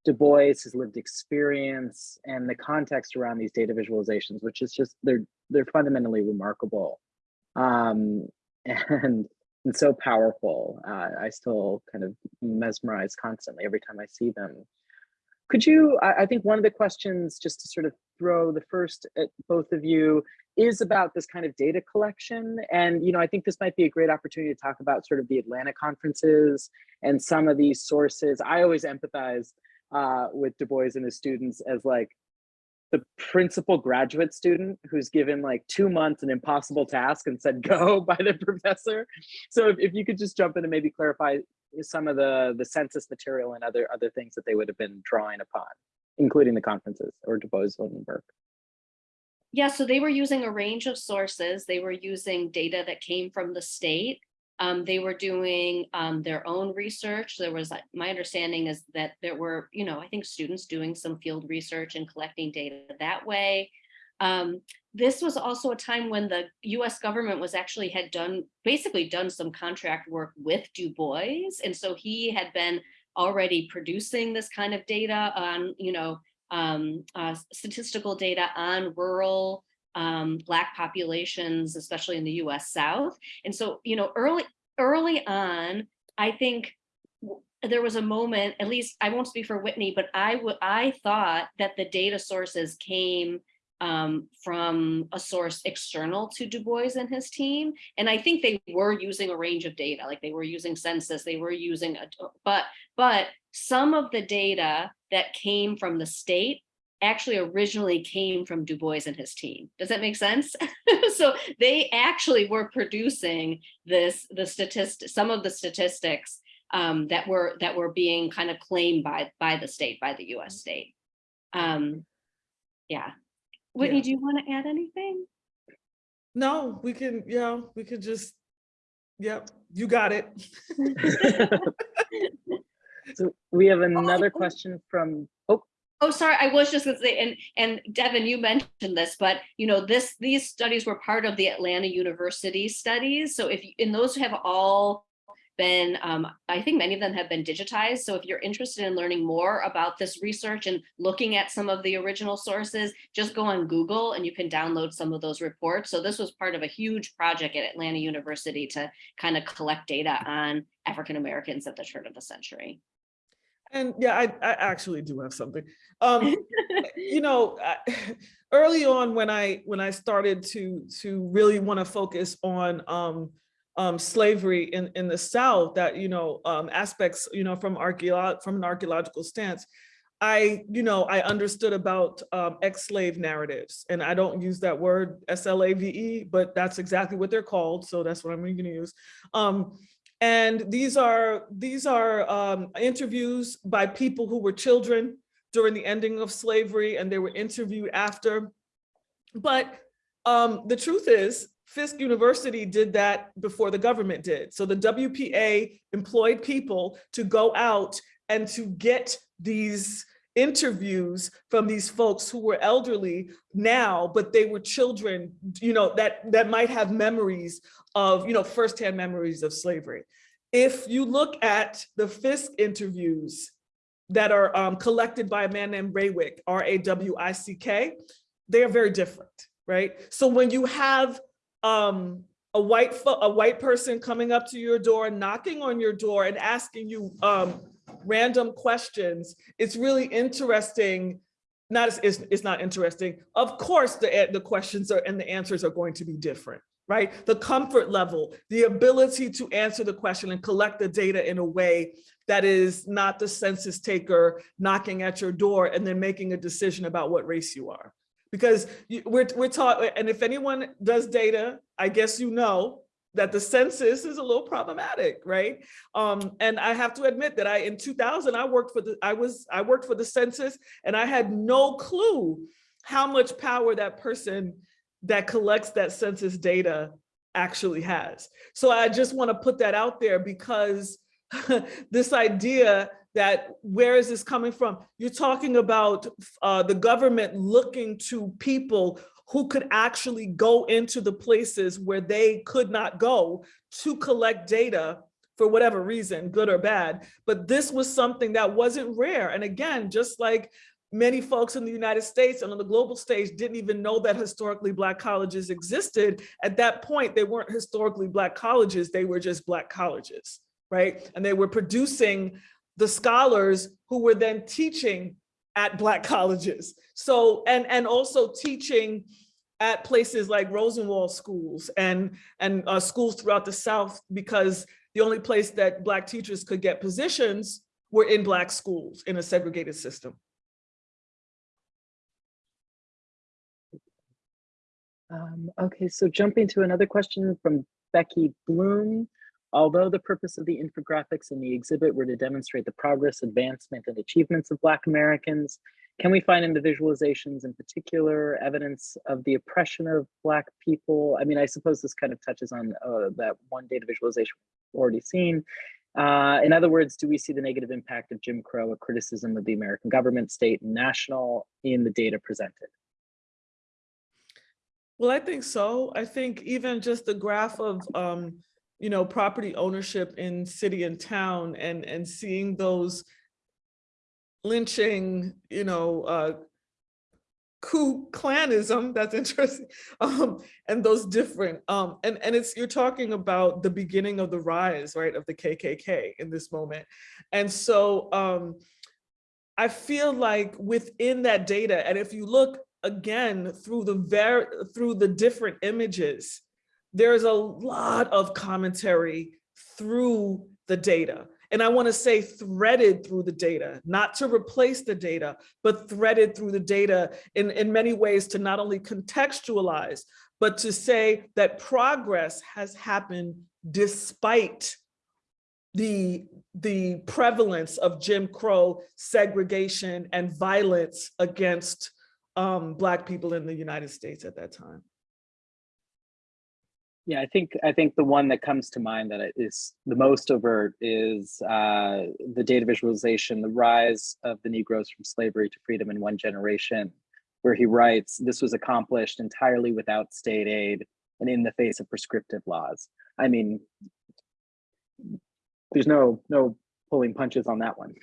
Du Bois, his lived experience, and the context around these data visualizations, which is just, they're, they're fundamentally remarkable. Um, (laughs) and, and so powerful. Uh, I still kind of mesmerize constantly every time I see them. Could you, I, I think one of the questions, just to sort of throw the first at both of you, is about this kind of data collection. And, you know, I think this might be a great opportunity to talk about sort of the Atlanta conferences and some of these sources. I always empathize uh, with Du Bois and his students as like the principal graduate student who's given like two months an impossible task and said go (laughs) by the professor. So if, if you could just jump in and maybe clarify some of the the census material and other other things that they would have been drawing upon, including the conferences or Du Bois Lindenberg. Yeah, so they were using a range of sources. They were using data that came from the state. Um, they were doing um, their own research. There was, my understanding is that there were, you know, I think students doing some field research and collecting data that way. Um, this was also a time when the US government was actually had done, basically done some contract work with Du Bois. And so he had been already producing this kind of data on, you know, um, uh, statistical data on rural um, Black populations, especially in the US South. And so, you know, early, early on, I think there was a moment, at least I won't speak for Whitney, but I would I thought that the data sources came um, from a source external to Du Bois and his team. And I think they were using a range of data, like they were using census, they were using, a, but, but some of the data that came from the state actually originally came from Du Bois and his team. Does that make sense? (laughs) so they actually were producing this, the statistic, some of the statistics um, that were that were being kind of claimed by by the state, by the US state. Um, yeah. Whitney, Yeah. do you want to add anything? No, we can, yeah, we could just, yep, you got it. (laughs) So we have (laughs) another question from, oh, Oh, sorry, I was just gonna say, and, and Devin, you mentioned this, but you know, this, these studies were part of the Atlanta University studies. So if, and those have all been, um, I think many of them have been digitized. So if you're interested in learning more about this research and looking at some of the original sources, just go on Google and you can download some of those reports. So this was part of a huge project at Atlanta University to kind of collect data on African Americans at the turn of the century. And yeah, I, I actually do have something. Um, (laughs) you know, I- (laughs) early on when I when I started to to really want to focus on um, um, slavery in in the South, that you know um, aspects you know from archaeolog from an archaeological stance, I you know I understood about um, ex-slave narratives, and I don't use that word S L A V E, but that's exactly what they're called, so that's what I'm going to use. Um, and these are these are um, interviews by people who were children during the ending of slavery and they were interviewed after. But um, the truth is, Fisk University did that before the government did. So the WPA employed people to go out and to get these interviews from these folks who were elderly now, but they were children, you know, that, that might have memories of, you know, firsthand memories of slavery. If you look at the Fisk interviews that are um, collected by a man named Rawick, R-A-W-I-C-K, they are very different, right? So when you have um, a white a white person coming up to your door, knocking on your door and asking you um, random questions, it's really interesting. Not it's, it's not interesting. Of course, the eh, the questions are and the answers are going to be different, right? The comfort level, the ability to answer the question and collect the data in a way that is not the census taker knocking at your door and then making a decision about what race you are because we're, we're taught, and if anyone does data, I guess you know that the census is a little problematic, right? Um, and I have to admit that I, in 2000, I worked for the, I was, I worked for the census and I had no clue how much power that person that collects that census data actually has. So I just want to put that out there because (laughs) this idea that where is this coming from? You're talking about uh, the government looking to people who could actually go into the places where they could not go to collect data for whatever reason, good or bad. But this was something that wasn't rare. And again, just like many folks in the United States and on the global stage didn't even know that historically Black colleges existed. At that point, they weren't historically Black colleges, they were just Black colleges, right? And they were producing the scholars who were then teaching at Black (laughs) colleges. So, and, and also teaching at places like Rosenwald schools and, and uh, schools throughout the South because the only place that Black teachers could get positions were in Black schools in a segregated system. Um, okay, so jumping to another question from Becky Bloom. Although the purpose of the infographics in the exhibit were to demonstrate the progress, advancement, and achievements of Black Americans, can we find in the visualizations in particular evidence of the oppression of Black people? I mean, I suppose this kind of touches on uh, that one data visualization already seen. Uh, in other words, do we see the negative impact of Jim Crow, a criticism of the American government, state, and national in the data presented? Well, I think so. I think even just the graph of, um, you know, property ownership in city and town and, and seeing those lynching, you know, uh, Ku Klanism, that's (laughs) interesting, um, and those different, um, and, and it's, you're talking about the beginning of the rise, right, of the KKK in this moment. And so um, I feel like within that data, and if you look again through the ver through the different images, there's a lot of commentary through the data. And I wanna say threaded through the data, not to replace the data, but threaded through the data in, in many ways to not only contextualize, but to say that progress has happened despite the, the prevalence of Jim Crow segregation and violence against um, Black people in the United States at that time. Yeah, I think I think the one that comes to mind that is the most overt is uh, the data visualization, the rise of the Negroes from slavery to freedom in one generation, where he writes, this was accomplished entirely without state aid and in the face of prescriptive laws. I mean, there's no no pulling punches on that one.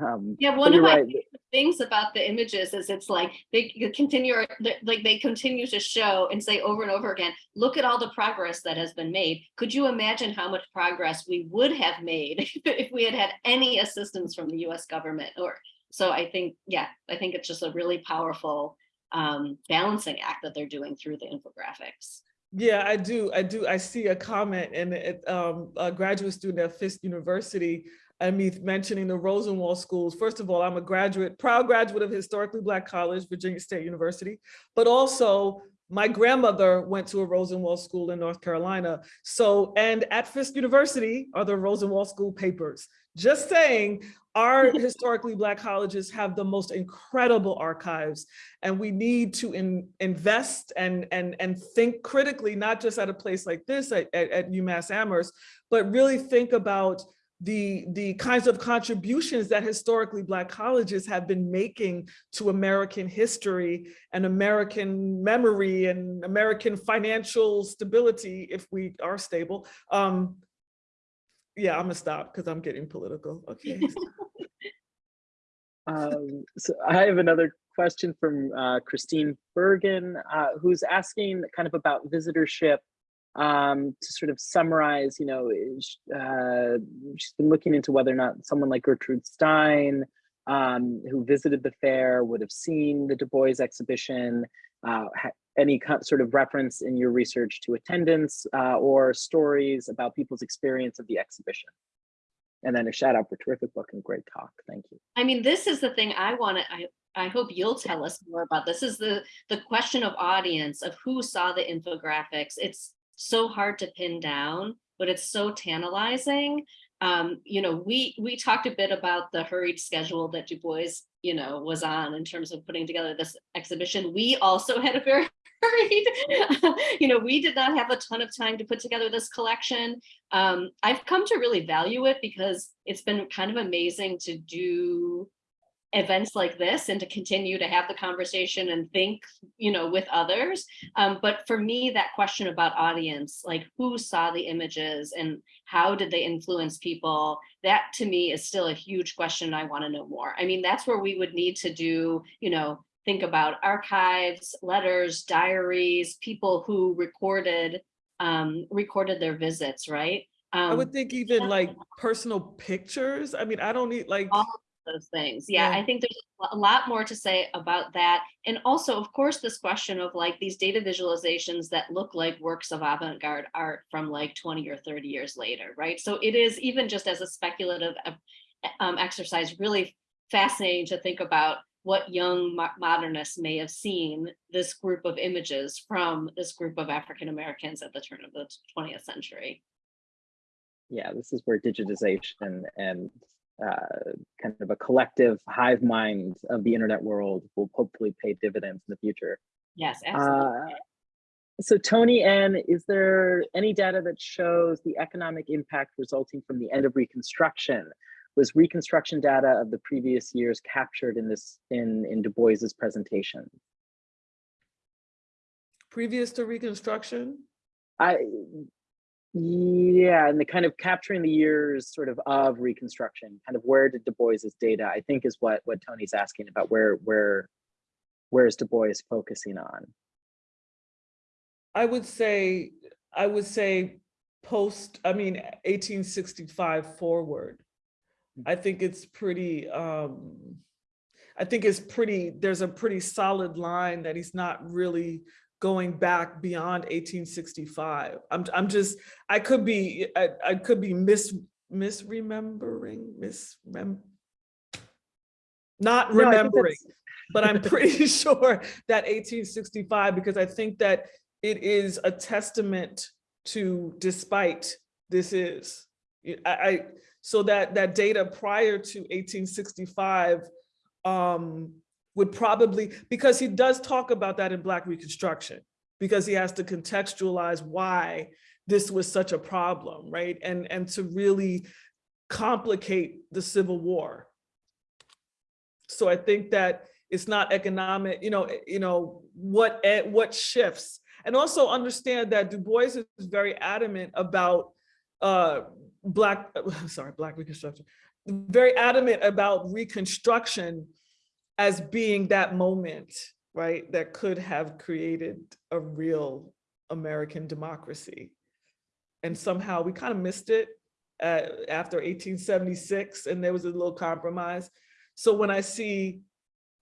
Um, Yeah, one of you're my right. things about the images is it's like they continue, like they continue to show and say over and over again, look at all the progress that has been made. Could you imagine how much progress we would have made (laughs) if we had had any assistance from the US government or, so I think, yeah, I think it's just a really powerful um, balancing act that they're doing through the infographics. Yeah, I do. I do. I see a comment and it, um, a graduate student at Fisk University, I mean, mentioning the Rosenwald schools. First of all, I'm a graduate, proud graduate of Historically Black College, Virginia State University, but also my grandmother went to a Rosenwald school in North Carolina. So, and at Fisk University are the Rosenwald school papers. just saying, our (laughs) historically Black colleges have the most incredible archives and we need to in, invest and, and, and think critically, not just at a place like this at, at, at UMass Amherst, but really think about the, the kinds of contributions that historically Black colleges have been making to American history and American memory and American financial stability, if we are stable. Um, yeah, I'm gonna stop because I'm getting political. Okay. (laughs) Um, so I have another question from uh, Christine Bergen, uh, who's asking kind of about visitorship um, to sort of summarize, you know, uh, she's been looking into whether or not someone like Gertrude Stein, um, who visited the fair, would have seen the Du Bois exhibition, uh, any sort of reference in your research to attendance uh, or stories about people's experience of the exhibition. And then a shout out for terrific book and great talk. Thank you. I mean, this is the thing I want to, I, I hope you'll tell us more about. This is the, the question of audience, of who saw the infographics. It's so hard to pin down, but it's so tantalizing. Um, you know, we, we talked a bit about the hurried schedule that Du Bois, you know, was on in terms of putting together this exhibition. We also (laughs) had a very hurried, (laughs) you know, we did not have a ton of time to put together this collection. Um, I've come to really value it because it's been kind of amazing to do events like this and to continue to have the conversation and think, you know, with others. Um, but for me, that question about audience, like who saw the images and how did they influence people? That to me is still a huge question. I want to know more. I mean, that's where we would need to do, you know, think about archives, letters, diaries, people who recorded um, recorded their visits, right? I Um, would think even like personal pictures. I mean, I don't need like, all those things. Yeah, Yeah. I think there's a lot more to say about that. And also, of course, this question of like these data visualizations that look like works of avant-garde art from like 20 or 30 years later, right? So it is even just as a speculative uh, um, exercise, really fascinating to think about what young mo- modernists may have seen this group of images from this group of African Americans at the turn of the 20th century. yeah, this is where digitization and uh, kind of a collective hive mind of the internet world will hopefully pay dividends in the future. Yes, absolutely. Uh, so Tony N, is there any data that shows the economic impact resulting from the end of Reconstruction? Was Reconstruction data of the previous years captured in this in in Du Bois's presentation? previous to Reconstruction? I yeah, and the kind of capturing the years sort of of Reconstruction, kind of where did Du Bois's data? I think is what what Tony's asking about. Where where where is Du Bois focusing on? I would say, I would say post, I mean, 1865 forward. I think it's pretty, um, I think it's pretty, there's a pretty solid line that he's not really going back beyond 1865. I'm, I'm just, I could be, I, I could be mis, misremembering, misrem, not No, remembering, that's- (laughs) but I'm pretty (laughs) sure that 1865, because I think that it is a testament to despite this is. I, I- so that, that data prior to 1865 um, would probably, because he does talk about that in Black Reconstruction, because he has to contextualize why this was such a problem, right? And, and to really complicate the Civil War. So I think that it's not economic, you know, eh, you know, what, eh, what shifts. And also understand that Du Bois is very adamant about uh, Black, (laughs) sorry, Black Reconstruction, very adamant about Reconstruction as being that moment, right, that could have created a real American democracy. And somehow we kind of missed it uh, after 1876, and there was a little compromise. So when I see,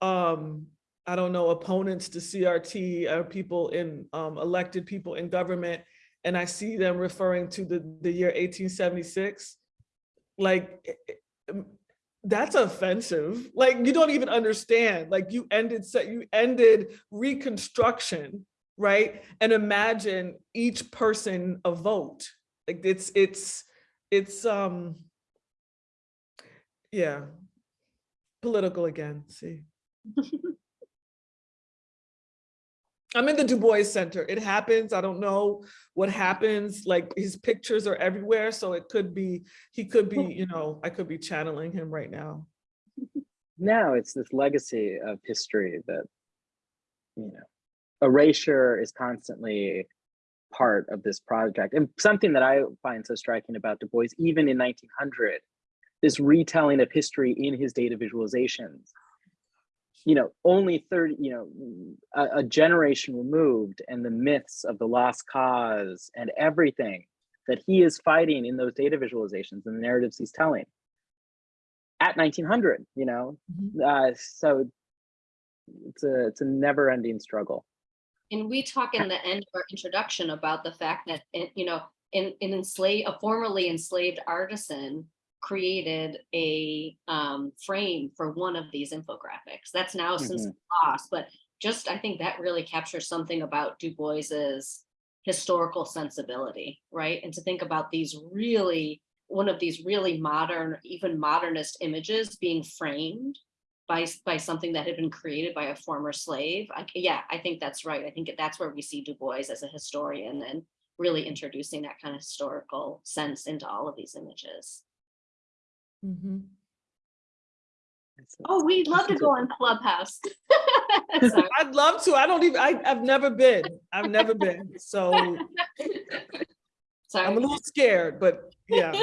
um, I don't know, opponents to CRT or people in, um, elected people in government, and I see them referring to the, the year 1876, like, eh, eh, that's offensive. Like, you don't even understand, like you ended, se- you ended Reconstruction, right? And imagine each person a vote. Like it's, it's, it's, um, yeah. Political again, see. (laughs) I'm in the Du Bois Center. It happens. I don't know what happens. Like his pictures are everywhere. So it could be, he could be, you know, I could be channeling him right now. No, it's this legacy of history that, you know, erasure is constantly part of this project. And something that I find so striking about Du Bois, even in 1900, this retelling of history in his data visualizations, you know, only 30, you know, a, a generation removed and the myths of the lost cause and everything that he is fighting in those data visualizations and the narratives he's telling at 1900, you know, uh, so it's a it's a never ending struggle. And we talk in the end of our introduction about the fact that, eh, you know, in, in enslaved, a formerly enslaved artisan created a um, frame for one of these infographics. That's now since lost, but just, I think that really captures something about Du Bois's historical sensibility, right? And to think about these really, one of these really modern, even modernist images being framed by, by something that had been created by a former slave. I, yeah, I think that's right. I think that's where we see Du Bois as a historian and really introducing that kind of historical sense into all of these images. Mhm. Oh, we'd love to go on Clubhouse. (laughs) (laughs) I'd love to. I don't even, I, I've never been. I've never been. So (laughs) I'm a little scared, but yeah.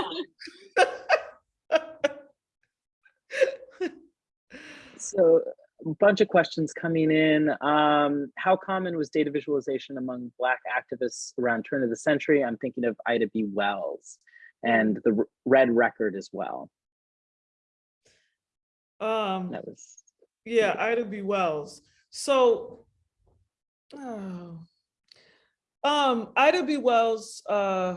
So a bunch of questions coming in. Um, how common was data visualization among Black activists around turn of the century? I'm thinking of Ida B. Wells and the Red Record as well. Um, That was yeah, Ida B. Wells. So, oh, um, Ida B. Wells, uh,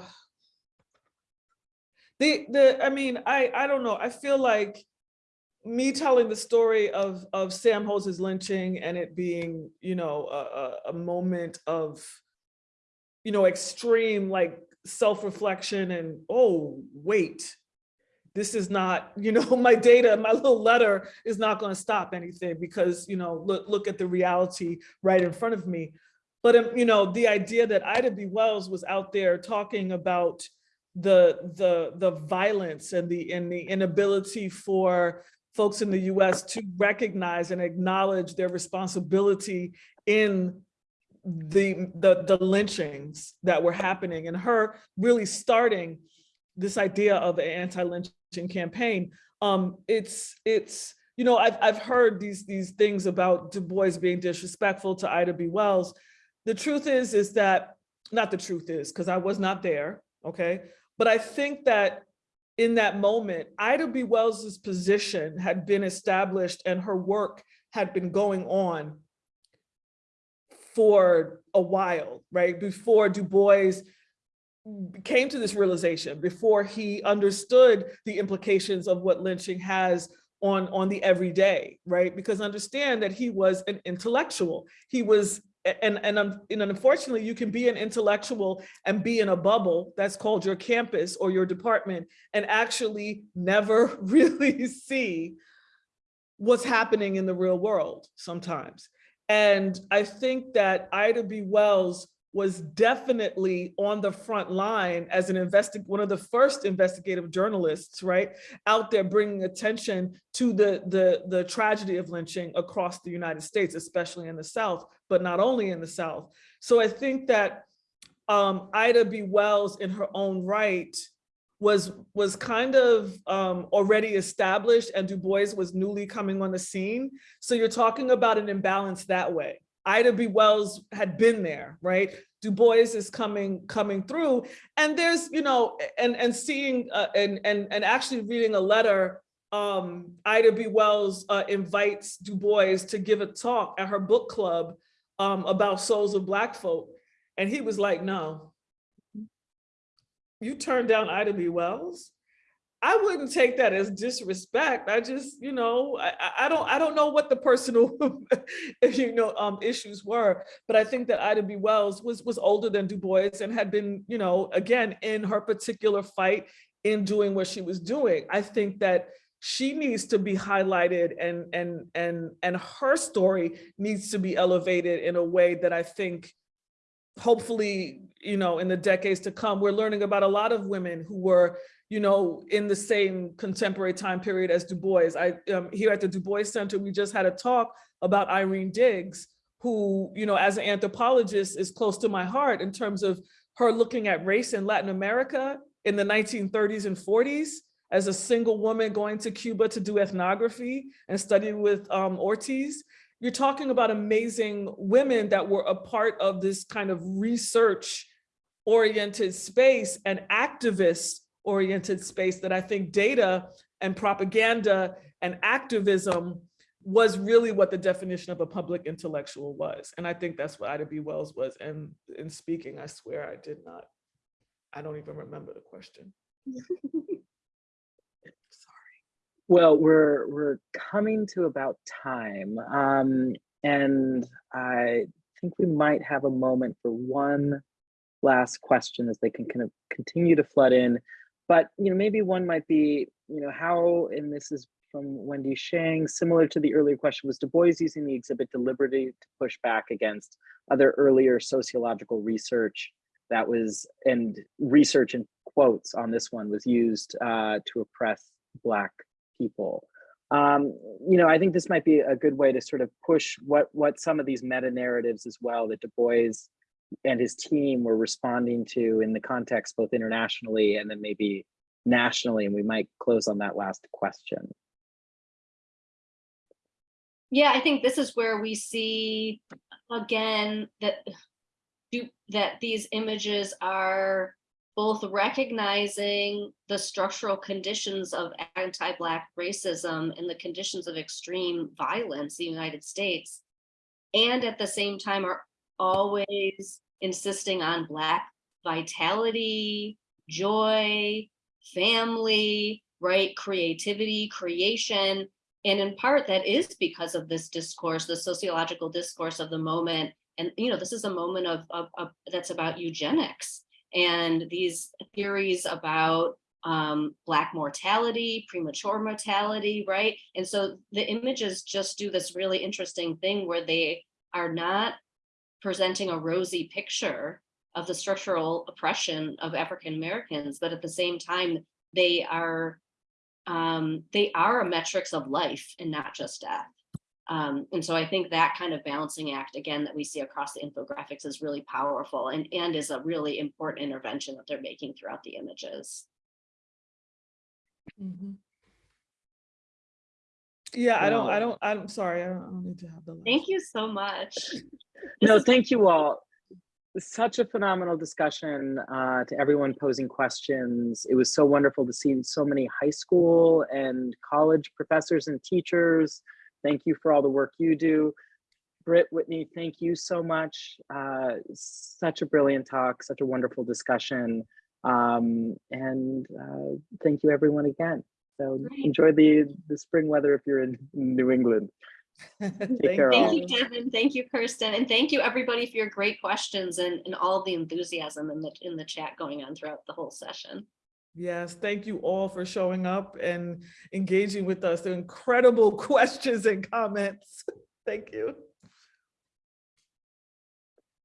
the, the, I mean, I, I don't know. I feel like me telling the story of, of Sam Hose's lynching and it being, you know, a, a, a moment of, you know, extreme like self-reflection and, oh, wait, this is not, you know, (laughs) my data, my little letter is not going to stop anything because, you know, look, look at the reality right in front of me. But, um, you know, the idea that Ida B. Wells was out there talking about the, the, the violence and the, and the inability for folks in the US to recognize and acknowledge their responsibility in the, the, the lynchings that were happening and her really starting this idea of an anti-lynching campaign. Um, it's, it's, you know, I've, I've heard these, these things about Du Bois being disrespectful to Ida B. Wells. The truth is, is that, not the truth is, because I was not there, okay? But I think that in that moment, Ida B. Wells's position had been established and her work had been going on for a while, right? Before Du Bois came to this realization, before he understood the implications of what lynching has on, on the everyday, right? Because understand that he was an intellectual. He was, and, and, and unfortunately, you can be an intellectual and be in a bubble that's called your campus or your department and actually never (laughs) really see what's happening in the real world sometimes. And I think that Ida B. Wells was definitely on the front line as an investi one of the first investigative journalists, right, out there bringing attention to the, the, the tragedy of lynching across the United States, especially in the South, but not only in the South. So I think that um, Ida B. Wells in her own right was was kind of um, already established and Du Bois was newly coming on the scene. So you're talking about an imbalance that way. Ida B. Wells had been there, right? Du Bois is coming coming through, and there's you know, and and seeing uh, and and and actually reading a letter. Um, Ida B. Wells uh, invites Du Bois to give a talk at her book club um, about souls of Black folk, and he was like, "No, you turned down Ida B. Wells." I wouldn't take that as disrespect. I just, you know, I, I- don't, I don't know what the personal, (laughs) you know, um, issues were, but I think that Ida B. Wells was was older than Du Bois and had been, you know, again in her particular fight in doing what she was doing. I think that she needs to be highlighted and and and and her story needs to be elevated in a way that I think hopefully, you know, in the decades to come, we're learning about a lot of women who were, you know, in the same contemporary time period as Du Bois. I um, here at the Du Bois Center, we just had a talk about Irene Diggs, who, you know, as an anthropologist is close to my heart in terms of her looking at race in Latin America in the 1930s and 40s as a single woman going to Cuba to do ethnography and study with um, Ortiz. You're talking about amazing women that were a part of this kind of research oriented space and activist oriented space that I think data and propaganda and activism was really what the definition of a public intellectual was. And I think that's what Ida B. Wells was. And in speaking, I swear I did not, I don't even remember the question. (laughs) Sorry. Well, we're we're coming to about time, um, and I think we might have a moment for one last question as they can kind of continue to flood in. But you know, maybe one might be, you know, how, and this is from Wendy Shang, similar to the earlier question, was Du Bois using the exhibit deliberately to push back against other earlier sociological research that was, and research in quotes on this one was used uh, to oppress Black people. Um, you know, I think this might be a good way to sort of push what what some of these meta narratives as well that Du Bois and his team were responding to in the context both internationally and then maybe nationally. And we might close on that last question. Yeah, I think this is where we see again that that these images are both recognizing the structural conditions of anti-Black racism and the conditions of extreme violence in the United States, and at the same time are always insisting on Black vitality, joy, family, right, creativity, creation. And in part that is because of this discourse, the sociological discourse of the moment. And, you know, this is a moment of, of, of that's about eugenics and these theories about um, Black mortality, premature mortality, right? And so the images just do this really interesting thing where they are not presenting a rosy picture of the structural oppression of African Americans, but at the same time, they are um, they are a metrics of life and not just death. Um, and so I think that kind of balancing act, again, that we see across the infographics is really powerful and, and is a really important intervention that they're making throughout the images. Mhm. Yeah, I don't, I don't, I'm sorry, I don't, I don't need to have the. last- Thank you so much. (laughs) No, thank you all. Such a phenomenal discussion uh, to everyone posing questions. It was so wonderful to see so many high school and college professors and teachers. Thank you for all the work you do. Britt, Whitney, thank you so much. Uh, such a brilliant talk, such a wonderful discussion. Um, and uh, thank you everyone again. So Great. enjoy the, the spring weather if you're in New England. (laughs) Thank care, you. all. Thank you, Devin. Thank you, Kirsten. And thank you, everybody, for your great questions and, and all the enthusiasm in the, in the chat going on throughout the whole session. Yes, thank you all for showing up and engaging with us. The incredible (laughs) questions and comments. Thank you.